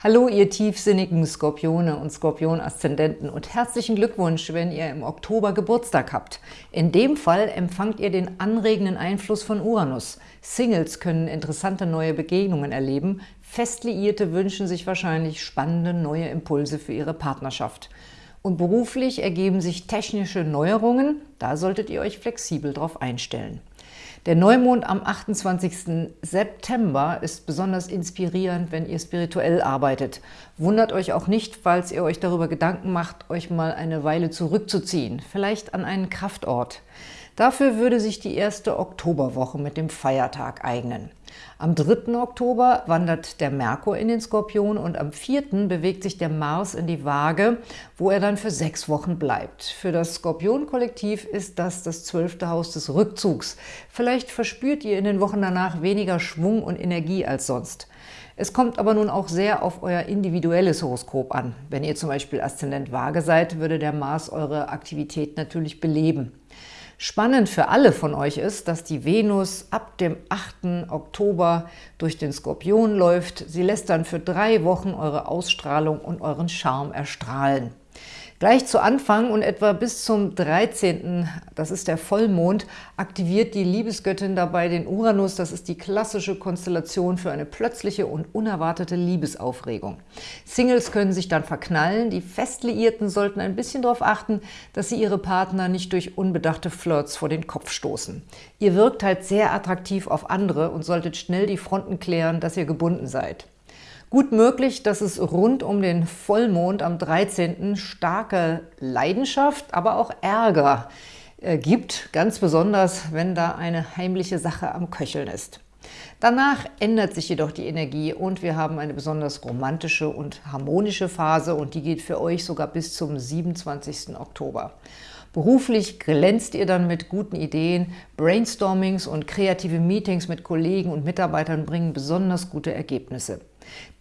Hallo, ihr tiefsinnigen Skorpione und Skorpion-Aszendenten und herzlichen Glückwunsch, wenn ihr im Oktober Geburtstag habt. In dem Fall empfangt ihr den anregenden Einfluss von Uranus. Singles können interessante neue Begegnungen erleben, Festliierte wünschen sich wahrscheinlich spannende neue Impulse für ihre Partnerschaft. Und beruflich ergeben sich technische Neuerungen, da solltet ihr euch flexibel darauf einstellen. Der Neumond am 28. September ist besonders inspirierend, wenn ihr spirituell arbeitet. Wundert euch auch nicht, falls ihr euch darüber Gedanken macht, euch mal eine Weile zurückzuziehen, vielleicht an einen Kraftort. Dafür würde sich die erste Oktoberwoche mit dem Feiertag eignen. Am 3. Oktober wandert der Merkur in den Skorpion und am 4. bewegt sich der Mars in die Waage, wo er dann für sechs Wochen bleibt. Für das Skorpion-Kollektiv ist das das zwölfte Haus des Rückzugs. Vielleicht verspürt ihr in den Wochen danach weniger Schwung und Energie als sonst. Es kommt aber nun auch sehr auf euer individuelles Horoskop an. Wenn ihr zum Beispiel Aszendent Waage seid, würde der Mars eure Aktivität natürlich beleben. Spannend für alle von euch ist, dass die Venus ab dem 8. Oktober durch den Skorpion läuft. Sie lässt dann für drei Wochen eure Ausstrahlung und euren Charme erstrahlen. Gleich zu Anfang und etwa bis zum 13., das ist der Vollmond, aktiviert die Liebesgöttin dabei den Uranus. Das ist die klassische Konstellation für eine plötzliche und unerwartete Liebesaufregung. Singles können sich dann verknallen. Die Festliierten sollten ein bisschen darauf achten, dass sie ihre Partner nicht durch unbedachte Flirts vor den Kopf stoßen. Ihr wirkt halt sehr attraktiv auf andere und solltet schnell die Fronten klären, dass ihr gebunden seid. Gut möglich, dass es rund um den Vollmond am 13. starke Leidenschaft, aber auch Ärger äh, gibt, ganz besonders, wenn da eine heimliche Sache am Köcheln ist. Danach ändert sich jedoch die Energie und wir haben eine besonders romantische und harmonische Phase und die geht für euch sogar bis zum 27. Oktober. Beruflich glänzt ihr dann mit guten Ideen, Brainstormings und kreative Meetings mit Kollegen und Mitarbeitern bringen besonders gute Ergebnisse.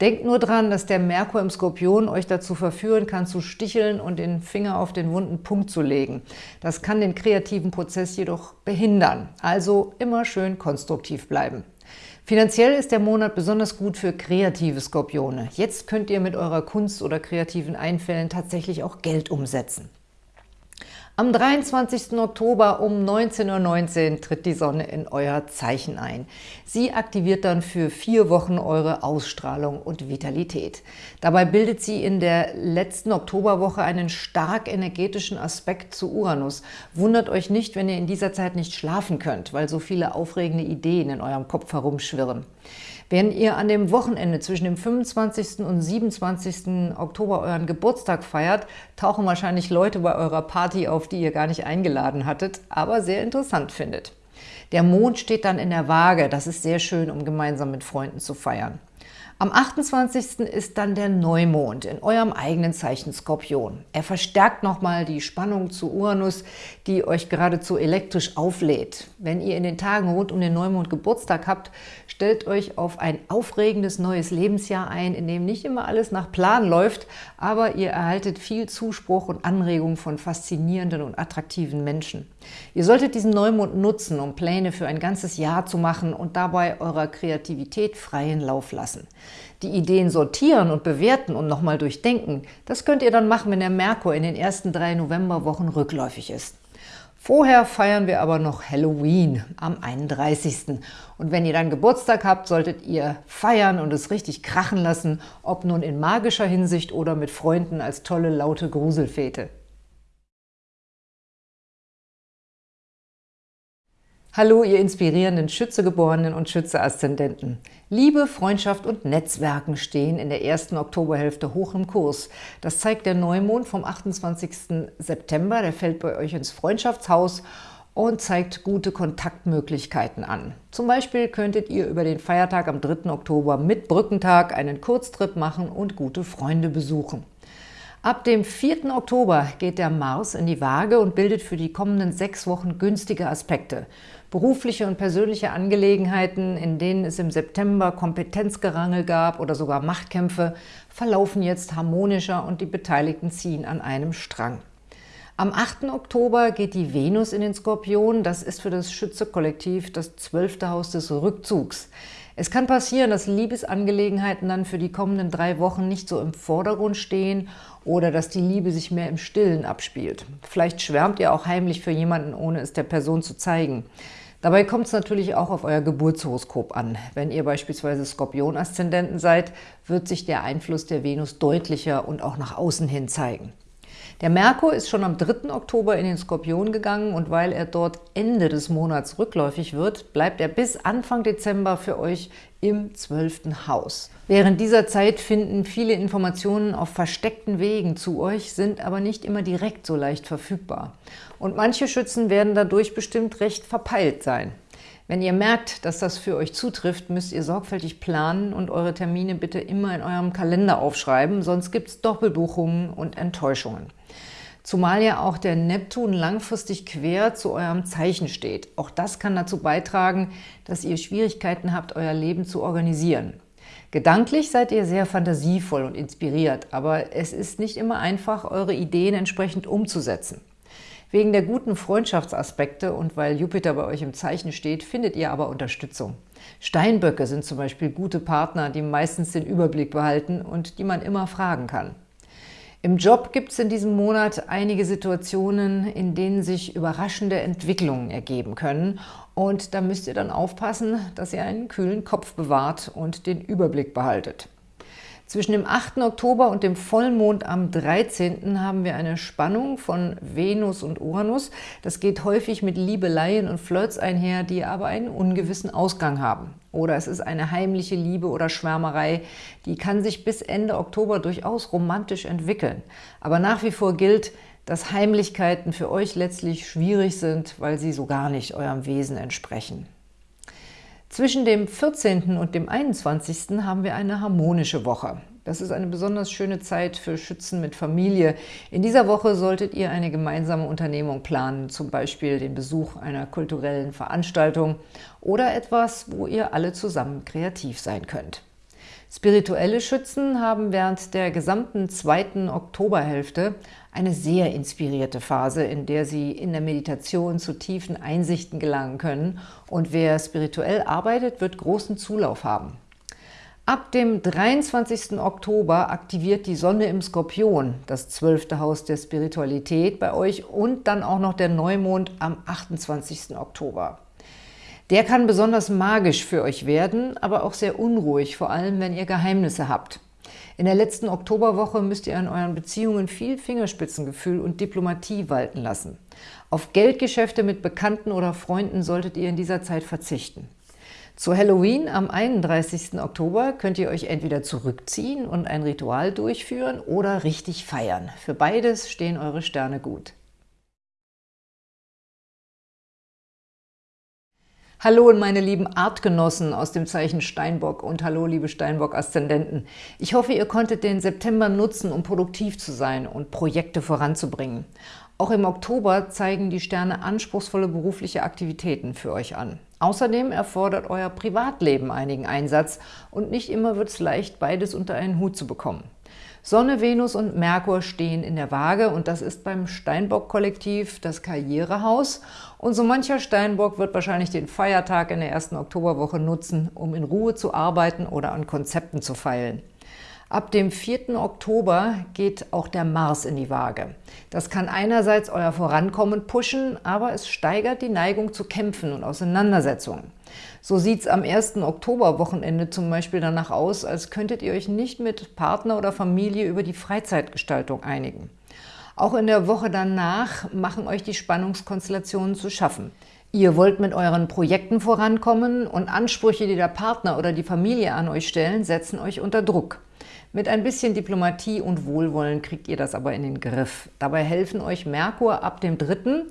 Denkt nur dran, dass der Merkur im Skorpion euch dazu verführen kann, zu sticheln und den Finger auf den wunden Punkt zu legen. Das kann den kreativen Prozess jedoch behindern. Also immer schön konstruktiv bleiben. Finanziell ist der Monat besonders gut für kreative Skorpione. Jetzt könnt ihr mit eurer Kunst oder kreativen Einfällen tatsächlich auch Geld umsetzen. Am 23. Oktober um 19.19 Uhr tritt die Sonne in euer Zeichen ein. Sie aktiviert dann für vier Wochen eure Ausstrahlung und Vitalität. Dabei bildet sie in der letzten Oktoberwoche einen stark energetischen Aspekt zu Uranus. Wundert euch nicht, wenn ihr in dieser Zeit nicht schlafen könnt, weil so viele aufregende Ideen in eurem Kopf herumschwirren. Wenn ihr an dem Wochenende zwischen dem 25. und 27. Oktober euren Geburtstag feiert, tauchen wahrscheinlich Leute bei eurer Party auf, die ihr gar nicht eingeladen hattet, aber sehr interessant findet. Der Mond steht dann in der Waage, das ist sehr schön, um gemeinsam mit Freunden zu feiern. Am 28. ist dann der Neumond in eurem eigenen Zeichen Skorpion. Er verstärkt nochmal die Spannung zu Uranus, die euch geradezu elektrisch auflädt. Wenn ihr in den Tagen rund um den Neumond Geburtstag habt, stellt euch auf ein aufregendes neues Lebensjahr ein, in dem nicht immer alles nach Plan läuft, aber ihr erhaltet viel Zuspruch und Anregung von faszinierenden und attraktiven Menschen. Ihr solltet diesen Neumond nutzen, um Pläne für ein ganzes Jahr zu machen und dabei eurer Kreativität freien Lauf lassen. Die Ideen sortieren und bewerten und nochmal durchdenken, das könnt ihr dann machen, wenn der Merkur in den ersten drei Novemberwochen rückläufig ist. Vorher feiern wir aber noch Halloween am 31. Und wenn ihr dann Geburtstag habt, solltet ihr feiern und es richtig krachen lassen, ob nun in magischer Hinsicht oder mit Freunden als tolle, laute Gruselfete. Hallo, ihr inspirierenden Schützegeborenen und Schütze-Aszendenten. Liebe, Freundschaft und Netzwerken stehen in der ersten Oktoberhälfte hoch im Kurs. Das zeigt der Neumond vom 28. September. Der fällt bei euch ins Freundschaftshaus und zeigt gute Kontaktmöglichkeiten an. Zum Beispiel könntet ihr über den Feiertag am 3. Oktober mit Brückentag einen Kurztrip machen und gute Freunde besuchen. Ab dem 4. Oktober geht der Mars in die Waage und bildet für die kommenden sechs Wochen günstige Aspekte. Berufliche und persönliche Angelegenheiten, in denen es im September Kompetenzgerangel gab oder sogar Machtkämpfe, verlaufen jetzt harmonischer und die Beteiligten ziehen an einem Strang. Am 8. Oktober geht die Venus in den Skorpion. Das ist für das Schütze-Kollektiv das zwölfte Haus des Rückzugs. Es kann passieren, dass Liebesangelegenheiten dann für die kommenden drei Wochen nicht so im Vordergrund stehen oder dass die Liebe sich mehr im Stillen abspielt. Vielleicht schwärmt ihr auch heimlich für jemanden, ohne es der Person zu zeigen. Dabei kommt es natürlich auch auf euer Geburtshoroskop an. Wenn ihr beispielsweise Skorpion-Aszendenten seid, wird sich der Einfluss der Venus deutlicher und auch nach außen hin zeigen. Der Merkur ist schon am 3. Oktober in den Skorpion gegangen und weil er dort Ende des Monats rückläufig wird, bleibt er bis Anfang Dezember für euch im 12. Haus. Während dieser Zeit finden viele Informationen auf versteckten Wegen zu euch, sind aber nicht immer direkt so leicht verfügbar. Und manche Schützen werden dadurch bestimmt recht verpeilt sein. Wenn ihr merkt, dass das für euch zutrifft, müsst ihr sorgfältig planen und eure Termine bitte immer in eurem Kalender aufschreiben, sonst gibt es Doppelbuchungen und Enttäuschungen. Zumal ja auch der Neptun langfristig quer zu eurem Zeichen steht. Auch das kann dazu beitragen, dass ihr Schwierigkeiten habt, euer Leben zu organisieren. Gedanklich seid ihr sehr fantasievoll und inspiriert, aber es ist nicht immer einfach, eure Ideen entsprechend umzusetzen. Wegen der guten Freundschaftsaspekte und weil Jupiter bei euch im Zeichen steht, findet ihr aber Unterstützung. Steinböcke sind zum Beispiel gute Partner, die meistens den Überblick behalten und die man immer fragen kann. Im Job gibt es in diesem Monat einige Situationen, in denen sich überraschende Entwicklungen ergeben können. Und da müsst ihr dann aufpassen, dass ihr einen kühlen Kopf bewahrt und den Überblick behaltet. Zwischen dem 8. Oktober und dem Vollmond am 13. haben wir eine Spannung von Venus und Uranus. Das geht häufig mit Liebeleien und Flirts einher, die aber einen ungewissen Ausgang haben. Oder es ist eine heimliche Liebe oder Schwärmerei, die kann sich bis Ende Oktober durchaus romantisch entwickeln. Aber nach wie vor gilt, dass Heimlichkeiten für euch letztlich schwierig sind, weil sie so gar nicht eurem Wesen entsprechen. Zwischen dem 14. und dem 21. haben wir eine harmonische Woche. Das ist eine besonders schöne Zeit für Schützen mit Familie. In dieser Woche solltet ihr eine gemeinsame Unternehmung planen, zum Beispiel den Besuch einer kulturellen Veranstaltung oder etwas, wo ihr alle zusammen kreativ sein könnt. Spirituelle Schützen haben während der gesamten zweiten Oktoberhälfte eine sehr inspirierte Phase, in der sie in der Meditation zu tiefen Einsichten gelangen können und wer spirituell arbeitet, wird großen Zulauf haben. Ab dem 23. Oktober aktiviert die Sonne im Skorpion, das zwölfte Haus der Spiritualität bei euch und dann auch noch der Neumond am 28. Oktober. Der kann besonders magisch für euch werden, aber auch sehr unruhig, vor allem wenn ihr Geheimnisse habt. In der letzten Oktoberwoche müsst ihr an euren Beziehungen viel Fingerspitzengefühl und Diplomatie walten lassen. Auf Geldgeschäfte mit Bekannten oder Freunden solltet ihr in dieser Zeit verzichten. Zu Halloween am 31. Oktober könnt ihr euch entweder zurückziehen und ein Ritual durchführen oder richtig feiern. Für beides stehen eure Sterne gut. Hallo und meine lieben Artgenossen aus dem Zeichen Steinbock und hallo liebe Steinbock-Aszendenten. Ich hoffe, ihr konntet den September nutzen, um produktiv zu sein und Projekte voranzubringen. Auch im Oktober zeigen die Sterne anspruchsvolle berufliche Aktivitäten für euch an. Außerdem erfordert euer Privatleben einigen Einsatz und nicht immer wird es leicht, beides unter einen Hut zu bekommen. Sonne, Venus und Merkur stehen in der Waage und das ist beim Steinbock-Kollektiv das Karrierehaus. Und so mancher Steinbock wird wahrscheinlich den Feiertag in der ersten Oktoberwoche nutzen, um in Ruhe zu arbeiten oder an Konzepten zu feilen. Ab dem 4. Oktober geht auch der Mars in die Waage. Das kann einerseits euer Vorankommen pushen, aber es steigert die Neigung zu Kämpfen und Auseinandersetzungen. So sieht es am 1. Oktoberwochenende zum Beispiel danach aus, als könntet ihr euch nicht mit Partner oder Familie über die Freizeitgestaltung einigen. Auch in der Woche danach machen euch die Spannungskonstellationen zu schaffen. Ihr wollt mit euren Projekten vorankommen und Ansprüche, die der Partner oder die Familie an euch stellen, setzen euch unter Druck. Mit ein bisschen Diplomatie und Wohlwollen kriegt ihr das aber in den Griff. Dabei helfen euch Merkur ab dem 3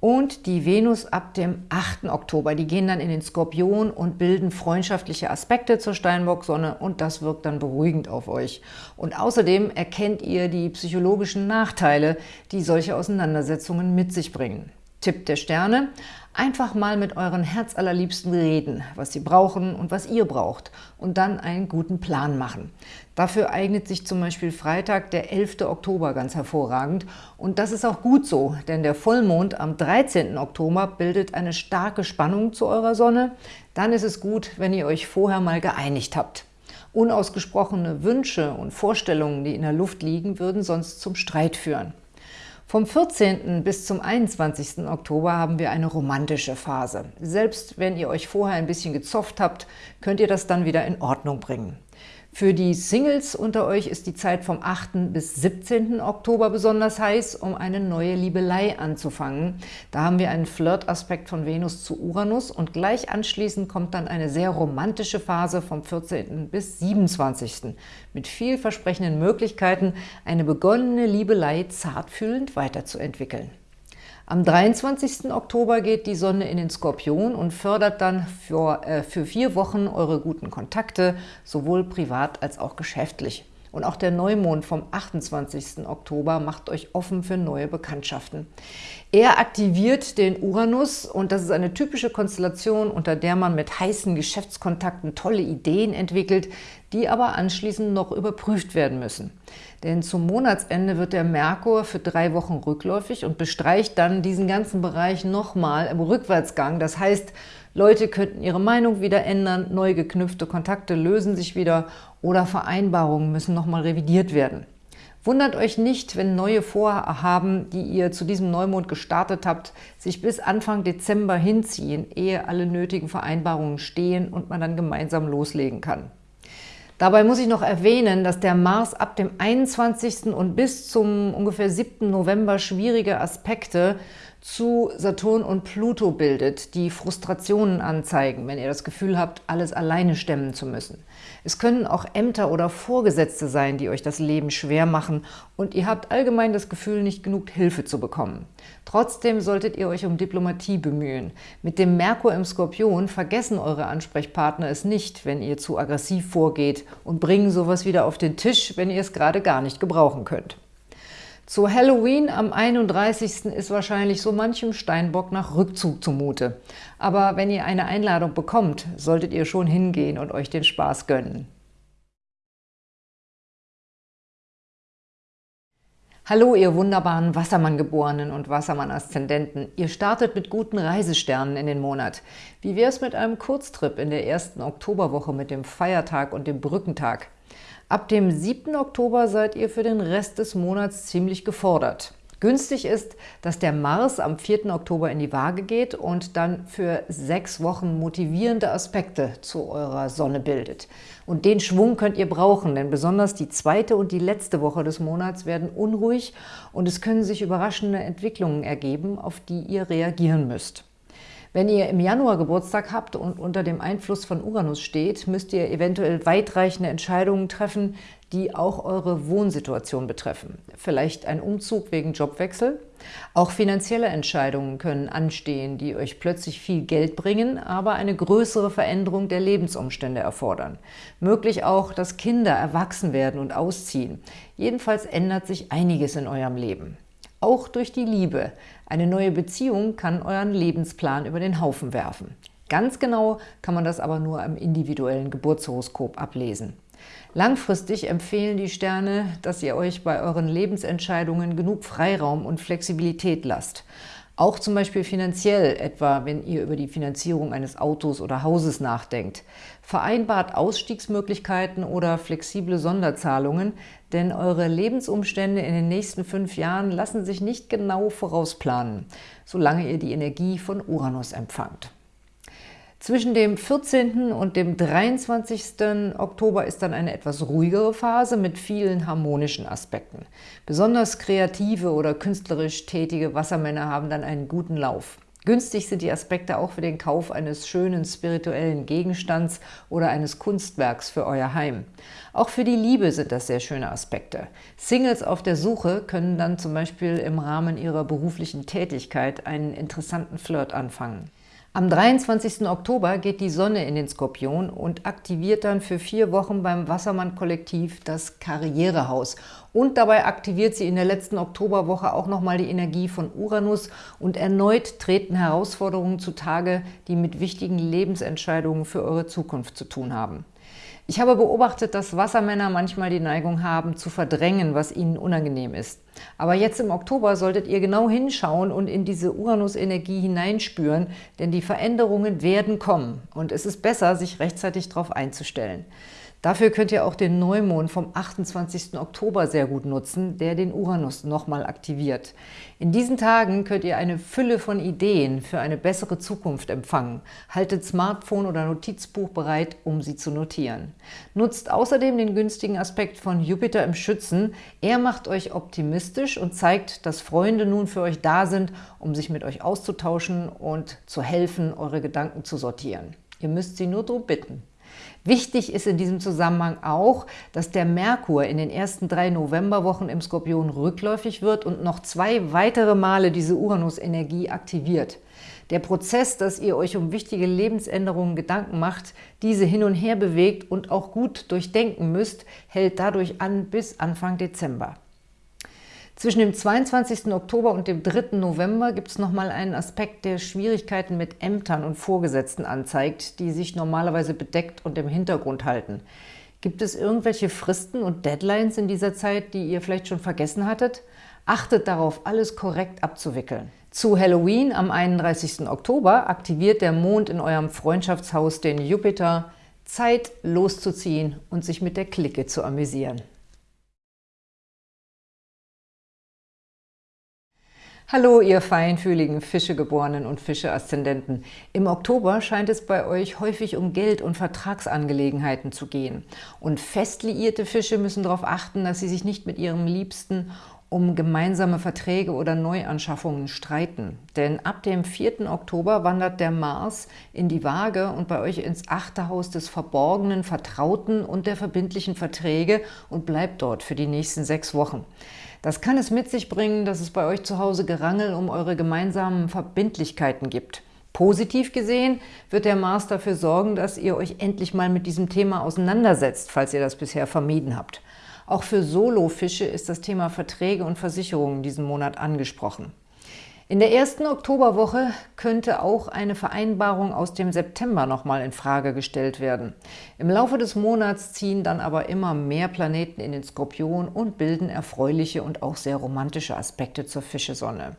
und die Venus ab dem 8. Oktober. Die gehen dann in den Skorpion und bilden freundschaftliche Aspekte zur Steinbock-Sonne und das wirkt dann beruhigend auf euch. Und außerdem erkennt ihr die psychologischen Nachteile, die solche Auseinandersetzungen mit sich bringen. Tipp der Sterne, einfach mal mit euren Herzallerliebsten reden, was sie brauchen und was ihr braucht und dann einen guten Plan machen. Dafür eignet sich zum Beispiel Freitag, der 11. Oktober, ganz hervorragend. Und das ist auch gut so, denn der Vollmond am 13. Oktober bildet eine starke Spannung zu eurer Sonne. Dann ist es gut, wenn ihr euch vorher mal geeinigt habt. Unausgesprochene Wünsche und Vorstellungen, die in der Luft liegen, würden sonst zum Streit führen. Vom 14. bis zum 21. Oktober haben wir eine romantische Phase. Selbst wenn ihr euch vorher ein bisschen gezofft habt, könnt ihr das dann wieder in Ordnung bringen. Für die Singles unter euch ist die Zeit vom 8. bis 17. Oktober besonders heiß, um eine neue Liebelei anzufangen. Da haben wir einen Flirt-Aspekt von Venus zu Uranus und gleich anschließend kommt dann eine sehr romantische Phase vom 14. bis 27. mit vielversprechenden Möglichkeiten, eine begonnene Liebelei zartfühlend weiterzuentwickeln. Am 23. Oktober geht die Sonne in den Skorpion und fördert dann für, äh, für vier Wochen eure guten Kontakte, sowohl privat als auch geschäftlich. Und auch der Neumond vom 28. Oktober macht euch offen für neue Bekanntschaften. Er aktiviert den Uranus und das ist eine typische Konstellation, unter der man mit heißen Geschäftskontakten tolle Ideen entwickelt, die aber anschließend noch überprüft werden müssen. Denn zum Monatsende wird der Merkur für drei Wochen rückläufig und bestreicht dann diesen ganzen Bereich nochmal im Rückwärtsgang. Das heißt, Leute könnten ihre Meinung wieder ändern, neu geknüpfte Kontakte lösen sich wieder oder Vereinbarungen müssen nochmal revidiert werden. Wundert euch nicht, wenn neue Vorhaben, die ihr zu diesem Neumond gestartet habt, sich bis Anfang Dezember hinziehen, ehe alle nötigen Vereinbarungen stehen und man dann gemeinsam loslegen kann. Dabei muss ich noch erwähnen, dass der Mars ab dem 21. und bis zum ungefähr 7. November schwierige Aspekte zu Saturn und Pluto bildet, die Frustrationen anzeigen, wenn ihr das Gefühl habt, alles alleine stemmen zu müssen. Es können auch Ämter oder Vorgesetzte sein, die euch das Leben schwer machen und ihr habt allgemein das Gefühl, nicht genug Hilfe zu bekommen. Trotzdem solltet ihr euch um Diplomatie bemühen. Mit dem Merkur im Skorpion vergessen eure Ansprechpartner es nicht, wenn ihr zu aggressiv vorgeht und bringen sowas wieder auf den Tisch, wenn ihr es gerade gar nicht gebrauchen könnt. Zu Halloween am 31. ist wahrscheinlich so manchem Steinbock nach Rückzug zumute. Aber wenn ihr eine Einladung bekommt, solltet ihr schon hingehen und euch den Spaß gönnen. Hallo, ihr wunderbaren Wassermann-Geborenen und Wassermann-Aszendenten. Ihr startet mit guten Reisesternen in den Monat. Wie wäre es mit einem Kurztrip in der ersten Oktoberwoche mit dem Feiertag und dem Brückentag? Ab dem 7. Oktober seid ihr für den Rest des Monats ziemlich gefordert. Günstig ist, dass der Mars am 4. Oktober in die Waage geht und dann für sechs Wochen motivierende Aspekte zu eurer Sonne bildet. Und den Schwung könnt ihr brauchen, denn besonders die zweite und die letzte Woche des Monats werden unruhig und es können sich überraschende Entwicklungen ergeben, auf die ihr reagieren müsst. Wenn ihr im Januar Geburtstag habt und unter dem Einfluss von Uranus steht, müsst ihr eventuell weitreichende Entscheidungen treffen, die auch eure Wohnsituation betreffen. Vielleicht ein Umzug wegen Jobwechsel. Auch finanzielle Entscheidungen können anstehen, die euch plötzlich viel Geld bringen, aber eine größere Veränderung der Lebensumstände erfordern. Möglich auch, dass Kinder erwachsen werden und ausziehen. Jedenfalls ändert sich einiges in eurem Leben. Auch durch die Liebe. Eine neue Beziehung kann euren Lebensplan über den Haufen werfen. Ganz genau kann man das aber nur im individuellen Geburtshoroskop ablesen. Langfristig empfehlen die Sterne, dass ihr euch bei euren Lebensentscheidungen genug Freiraum und Flexibilität lasst. Auch zum Beispiel finanziell, etwa wenn ihr über die Finanzierung eines Autos oder Hauses nachdenkt. Vereinbart Ausstiegsmöglichkeiten oder flexible Sonderzahlungen, denn eure Lebensumstände in den nächsten fünf Jahren lassen sich nicht genau vorausplanen, solange ihr die Energie von Uranus empfangt. Zwischen dem 14. und dem 23. Oktober ist dann eine etwas ruhigere Phase mit vielen harmonischen Aspekten. Besonders kreative oder künstlerisch tätige Wassermänner haben dann einen guten Lauf. Günstig sind die Aspekte auch für den Kauf eines schönen spirituellen Gegenstands oder eines Kunstwerks für euer Heim. Auch für die Liebe sind das sehr schöne Aspekte. Singles auf der Suche können dann zum Beispiel im Rahmen ihrer beruflichen Tätigkeit einen interessanten Flirt anfangen. Am 23. Oktober geht die Sonne in den Skorpion und aktiviert dann für vier Wochen beim Wassermann-Kollektiv das Karrierehaus. Und dabei aktiviert sie in der letzten Oktoberwoche auch nochmal die Energie von Uranus und erneut treten Herausforderungen zutage, die mit wichtigen Lebensentscheidungen für eure Zukunft zu tun haben. Ich habe beobachtet, dass Wassermänner manchmal die Neigung haben, zu verdrängen, was ihnen unangenehm ist. Aber jetzt im Oktober solltet ihr genau hinschauen und in diese Uranus-Energie hineinspüren, denn die Veränderungen werden kommen und es ist besser, sich rechtzeitig darauf einzustellen. Dafür könnt ihr auch den Neumond vom 28. Oktober sehr gut nutzen, der den Uranus nochmal aktiviert. In diesen Tagen könnt ihr eine Fülle von Ideen für eine bessere Zukunft empfangen. Haltet Smartphone oder Notizbuch bereit, um sie zu notieren. Nutzt außerdem den günstigen Aspekt von Jupiter im Schützen. Er macht euch optimistisch und zeigt, dass Freunde nun für euch da sind, um sich mit euch auszutauschen und zu helfen, eure Gedanken zu sortieren. Ihr müsst sie nur darum bitten. Wichtig ist in diesem Zusammenhang auch, dass der Merkur in den ersten drei Novemberwochen im Skorpion rückläufig wird und noch zwei weitere Male diese Uranus-Energie aktiviert. Der Prozess, dass ihr euch um wichtige Lebensänderungen Gedanken macht, diese hin und her bewegt und auch gut durchdenken müsst, hält dadurch an bis Anfang Dezember. Zwischen dem 22. Oktober und dem 3. November gibt es nochmal einen Aspekt, der Schwierigkeiten mit Ämtern und Vorgesetzten anzeigt, die sich normalerweise bedeckt und im Hintergrund halten. Gibt es irgendwelche Fristen und Deadlines in dieser Zeit, die ihr vielleicht schon vergessen hattet? Achtet darauf, alles korrekt abzuwickeln. Zu Halloween am 31. Oktober aktiviert der Mond in eurem Freundschaftshaus den Jupiter. Zeit loszuziehen und sich mit der Clique zu amüsieren. Hallo, ihr feinfühligen Fischegeborenen und Fische-Aszendenten. Im Oktober scheint es bei euch häufig um Geld- und Vertragsangelegenheiten zu gehen. Und fest liierte Fische müssen darauf achten, dass sie sich nicht mit ihrem Liebsten um gemeinsame Verträge oder Neuanschaffungen streiten. Denn ab dem 4. Oktober wandert der Mars in die Waage und bei euch ins achte Haus des verborgenen, vertrauten und der verbindlichen Verträge und bleibt dort für die nächsten sechs Wochen. Das kann es mit sich bringen, dass es bei euch zu Hause Gerangel um eure gemeinsamen Verbindlichkeiten gibt. Positiv gesehen wird der Mars dafür sorgen, dass ihr euch endlich mal mit diesem Thema auseinandersetzt, falls ihr das bisher vermieden habt. Auch für Solofische ist das Thema Verträge und Versicherungen diesen Monat angesprochen. In der ersten Oktoberwoche könnte auch eine Vereinbarung aus dem September nochmal in Frage gestellt werden. Im Laufe des Monats ziehen dann aber immer mehr Planeten in den Skorpion und bilden erfreuliche und auch sehr romantische Aspekte zur Fischesonne.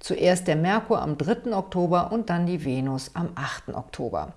Zuerst der Merkur am 3. Oktober und dann die Venus am 8. Oktober.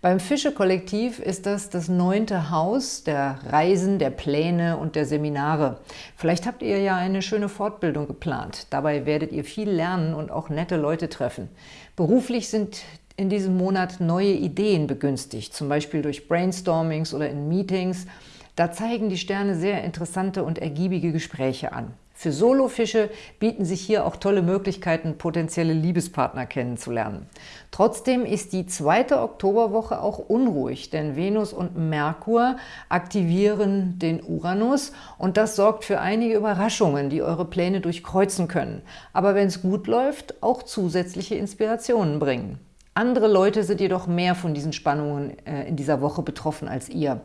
Beim Fische-Kollektiv ist das das neunte Haus der Reisen, der Pläne und der Seminare. Vielleicht habt ihr ja eine schöne Fortbildung geplant. Dabei werdet ihr viel lernen und auch nette Leute treffen. Beruflich sind in diesem Monat neue Ideen begünstigt, zum Beispiel durch Brainstormings oder in Meetings. Da zeigen die Sterne sehr interessante und ergiebige Gespräche an. Für Solofische bieten sich hier auch tolle Möglichkeiten, potenzielle Liebespartner kennenzulernen. Trotzdem ist die zweite Oktoberwoche auch unruhig, denn Venus und Merkur aktivieren den Uranus und das sorgt für einige Überraschungen, die eure Pläne durchkreuzen können, aber wenn es gut läuft, auch zusätzliche Inspirationen bringen. Andere Leute sind jedoch mehr von diesen Spannungen äh, in dieser Woche betroffen als ihr.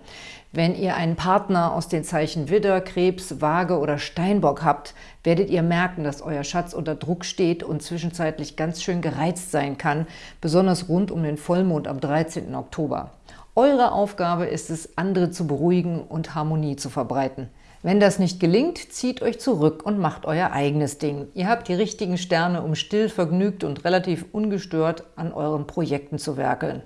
Wenn ihr einen Partner aus den Zeichen Widder, Krebs, Waage oder Steinbock habt, werdet ihr merken, dass euer Schatz unter Druck steht und zwischenzeitlich ganz schön gereizt sein kann, besonders rund um den Vollmond am 13. Oktober. Eure Aufgabe ist es, andere zu beruhigen und Harmonie zu verbreiten. Wenn das nicht gelingt, zieht euch zurück und macht euer eigenes Ding. Ihr habt die richtigen Sterne, um still, vergnügt und relativ ungestört an euren Projekten zu werkeln.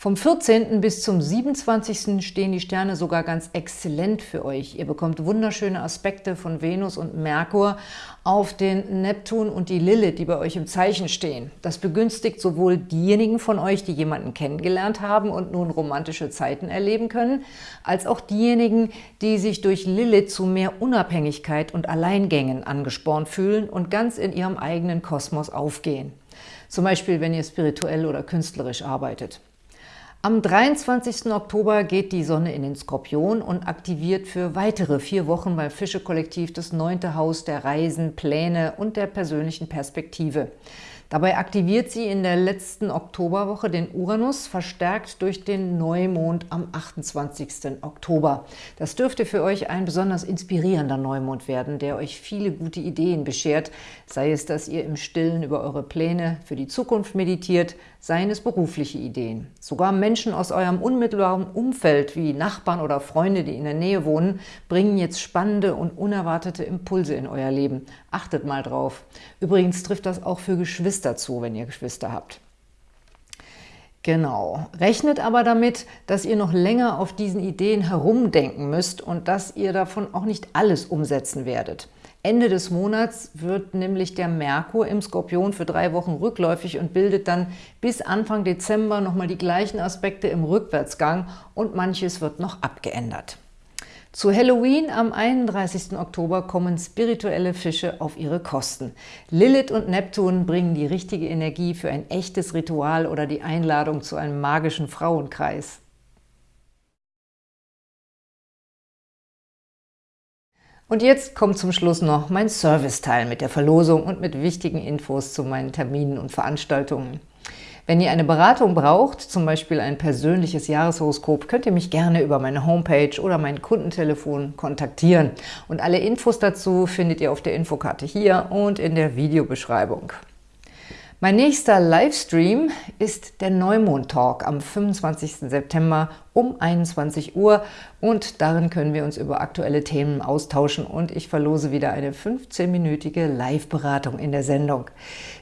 Vom 14. bis zum 27. stehen die Sterne sogar ganz exzellent für euch. Ihr bekommt wunderschöne Aspekte von Venus und Merkur auf den Neptun und die Lilith, die bei euch im Zeichen stehen. Das begünstigt sowohl diejenigen von euch, die jemanden kennengelernt haben und nun romantische Zeiten erleben können, als auch diejenigen, die sich durch Lilith zu mehr Unabhängigkeit und Alleingängen angespornt fühlen und ganz in ihrem eigenen Kosmos aufgehen. Zum Beispiel, wenn ihr spirituell oder künstlerisch arbeitet. Am 23. Oktober geht die Sonne in den Skorpion und aktiviert für weitere vier Wochen beim Fische-Kollektiv das neunte Haus der Reisen, Pläne und der persönlichen Perspektive. Dabei aktiviert sie in der letzten Oktoberwoche den Uranus, verstärkt durch den Neumond am 28. Oktober. Das dürfte für euch ein besonders inspirierender Neumond werden, der euch viele gute Ideen beschert, sei es, dass ihr im Stillen über eure Pläne für die Zukunft meditiert, seien es berufliche Ideen. Sogar Menschen aus eurem unmittelbaren Umfeld, wie Nachbarn oder Freunde, die in der Nähe wohnen, bringen jetzt spannende und unerwartete Impulse in euer Leben. Achtet mal drauf. Übrigens trifft das auch für Geschwister zu, wenn ihr Geschwister habt. Genau. Rechnet aber damit, dass ihr noch länger auf diesen Ideen herumdenken müsst und dass ihr davon auch nicht alles umsetzen werdet. Ende des Monats wird nämlich der Merkur im Skorpion für drei Wochen rückläufig und bildet dann bis Anfang Dezember nochmal die gleichen Aspekte im Rückwärtsgang und manches wird noch abgeändert. Zu Halloween am 31. Oktober kommen spirituelle Fische auf ihre Kosten. Lilith und Neptun bringen die richtige Energie für ein echtes Ritual oder die Einladung zu einem magischen Frauenkreis. Und jetzt kommt zum Schluss noch mein Serviceteil mit der Verlosung und mit wichtigen Infos zu meinen Terminen und Veranstaltungen. Wenn ihr eine Beratung braucht, zum Beispiel ein persönliches Jahreshoroskop, könnt ihr mich gerne über meine Homepage oder mein Kundentelefon kontaktieren. Und alle Infos dazu findet ihr auf der Infokarte hier und in der Videobeschreibung. Mein nächster Livestream ist der Neumond-Talk am 25. September um 21 Uhr und darin können wir uns über aktuelle Themen austauschen und ich verlose wieder eine 15-minütige Live-Beratung in der Sendung.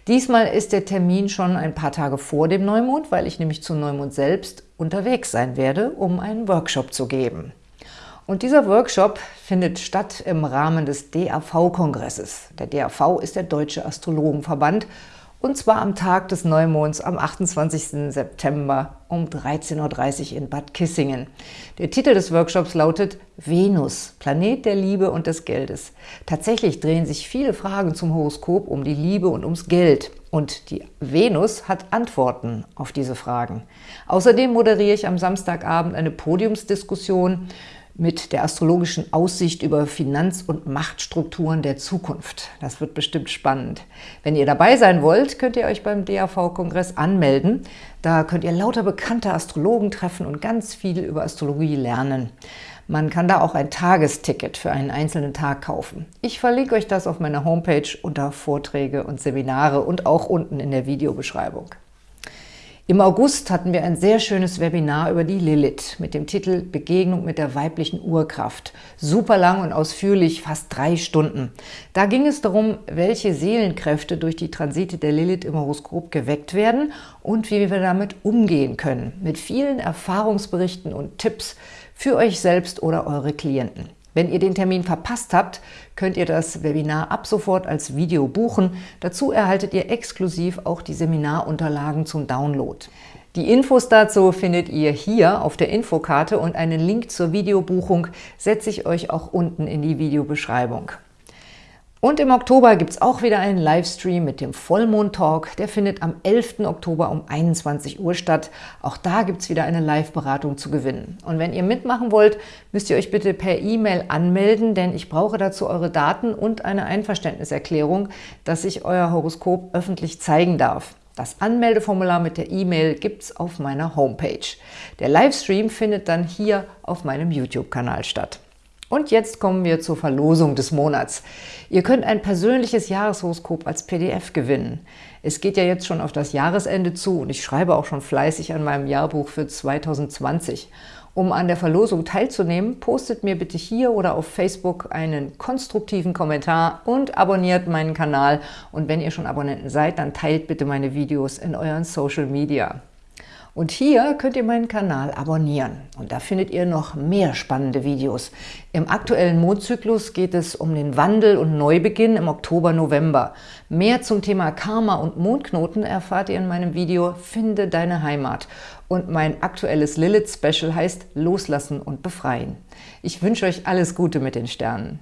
Diesmal ist der Termin schon ein paar Tage vor dem Neumond, weil ich nämlich zu Neumond selbst unterwegs sein werde, um einen Workshop zu geben. Und dieser Workshop findet statt im Rahmen des DAV-Kongresses. Der DAV ist der Deutsche Astrologenverband und zwar am Tag des Neumonds am 28. September um 13.30 Uhr in Bad Kissingen. Der Titel des Workshops lautet Venus, Planet der Liebe und des Geldes. Tatsächlich drehen sich viele Fragen zum Horoskop um die Liebe und ums Geld. Und die Venus hat Antworten auf diese Fragen. Außerdem moderiere ich am Samstagabend eine Podiumsdiskussion mit der astrologischen Aussicht über Finanz- und Machtstrukturen der Zukunft. Das wird bestimmt spannend. Wenn ihr dabei sein wollt, könnt ihr euch beim DAV-Kongress anmelden. Da könnt ihr lauter bekannte Astrologen treffen und ganz viel über Astrologie lernen. Man kann da auch ein Tagesticket für einen einzelnen Tag kaufen. Ich verlinke euch das auf meiner Homepage unter Vorträge und Seminare und auch unten in der Videobeschreibung. Im August hatten wir ein sehr schönes Webinar über die Lilith mit dem Titel Begegnung mit der weiblichen Urkraft. Super lang und ausführlich, fast drei Stunden. Da ging es darum, welche Seelenkräfte durch die Transite der Lilith im Horoskop geweckt werden und wie wir damit umgehen können. Mit vielen Erfahrungsberichten und Tipps für euch selbst oder eure Klienten. Wenn ihr den Termin verpasst habt, könnt ihr das Webinar ab sofort als Video buchen. Dazu erhaltet ihr exklusiv auch die Seminarunterlagen zum Download. Die Infos dazu findet ihr hier auf der Infokarte und einen Link zur Videobuchung setze ich euch auch unten in die Videobeschreibung. Und im Oktober gibt es auch wieder einen Livestream mit dem Vollmond-Talk. Der findet am 11. Oktober um 21 Uhr statt. Auch da gibt es wieder eine Live-Beratung zu gewinnen. Und wenn ihr mitmachen wollt, müsst ihr euch bitte per E-Mail anmelden, denn ich brauche dazu eure Daten und eine Einverständniserklärung, dass ich euer Horoskop öffentlich zeigen darf. Das Anmeldeformular mit der E-Mail gibt es auf meiner Homepage. Der Livestream findet dann hier auf meinem YouTube-Kanal statt. Und jetzt kommen wir zur Verlosung des Monats. Ihr könnt ein persönliches Jahreshoroskop als PDF gewinnen. Es geht ja jetzt schon auf das Jahresende zu und ich schreibe auch schon fleißig an meinem Jahrbuch für 2020. Um an der Verlosung teilzunehmen, postet mir bitte hier oder auf Facebook einen konstruktiven Kommentar und abonniert meinen Kanal. Und wenn ihr schon Abonnenten seid, dann teilt bitte meine Videos in euren Social Media. Und hier könnt ihr meinen Kanal abonnieren. Und da findet ihr noch mehr spannende Videos. Im aktuellen Mondzyklus geht es um den Wandel und Neubeginn im Oktober, November. Mehr zum Thema Karma und Mondknoten erfahrt ihr in meinem Video Finde deine Heimat. Und mein aktuelles Lilith-Special heißt Loslassen und Befreien. Ich wünsche euch alles Gute mit den Sternen.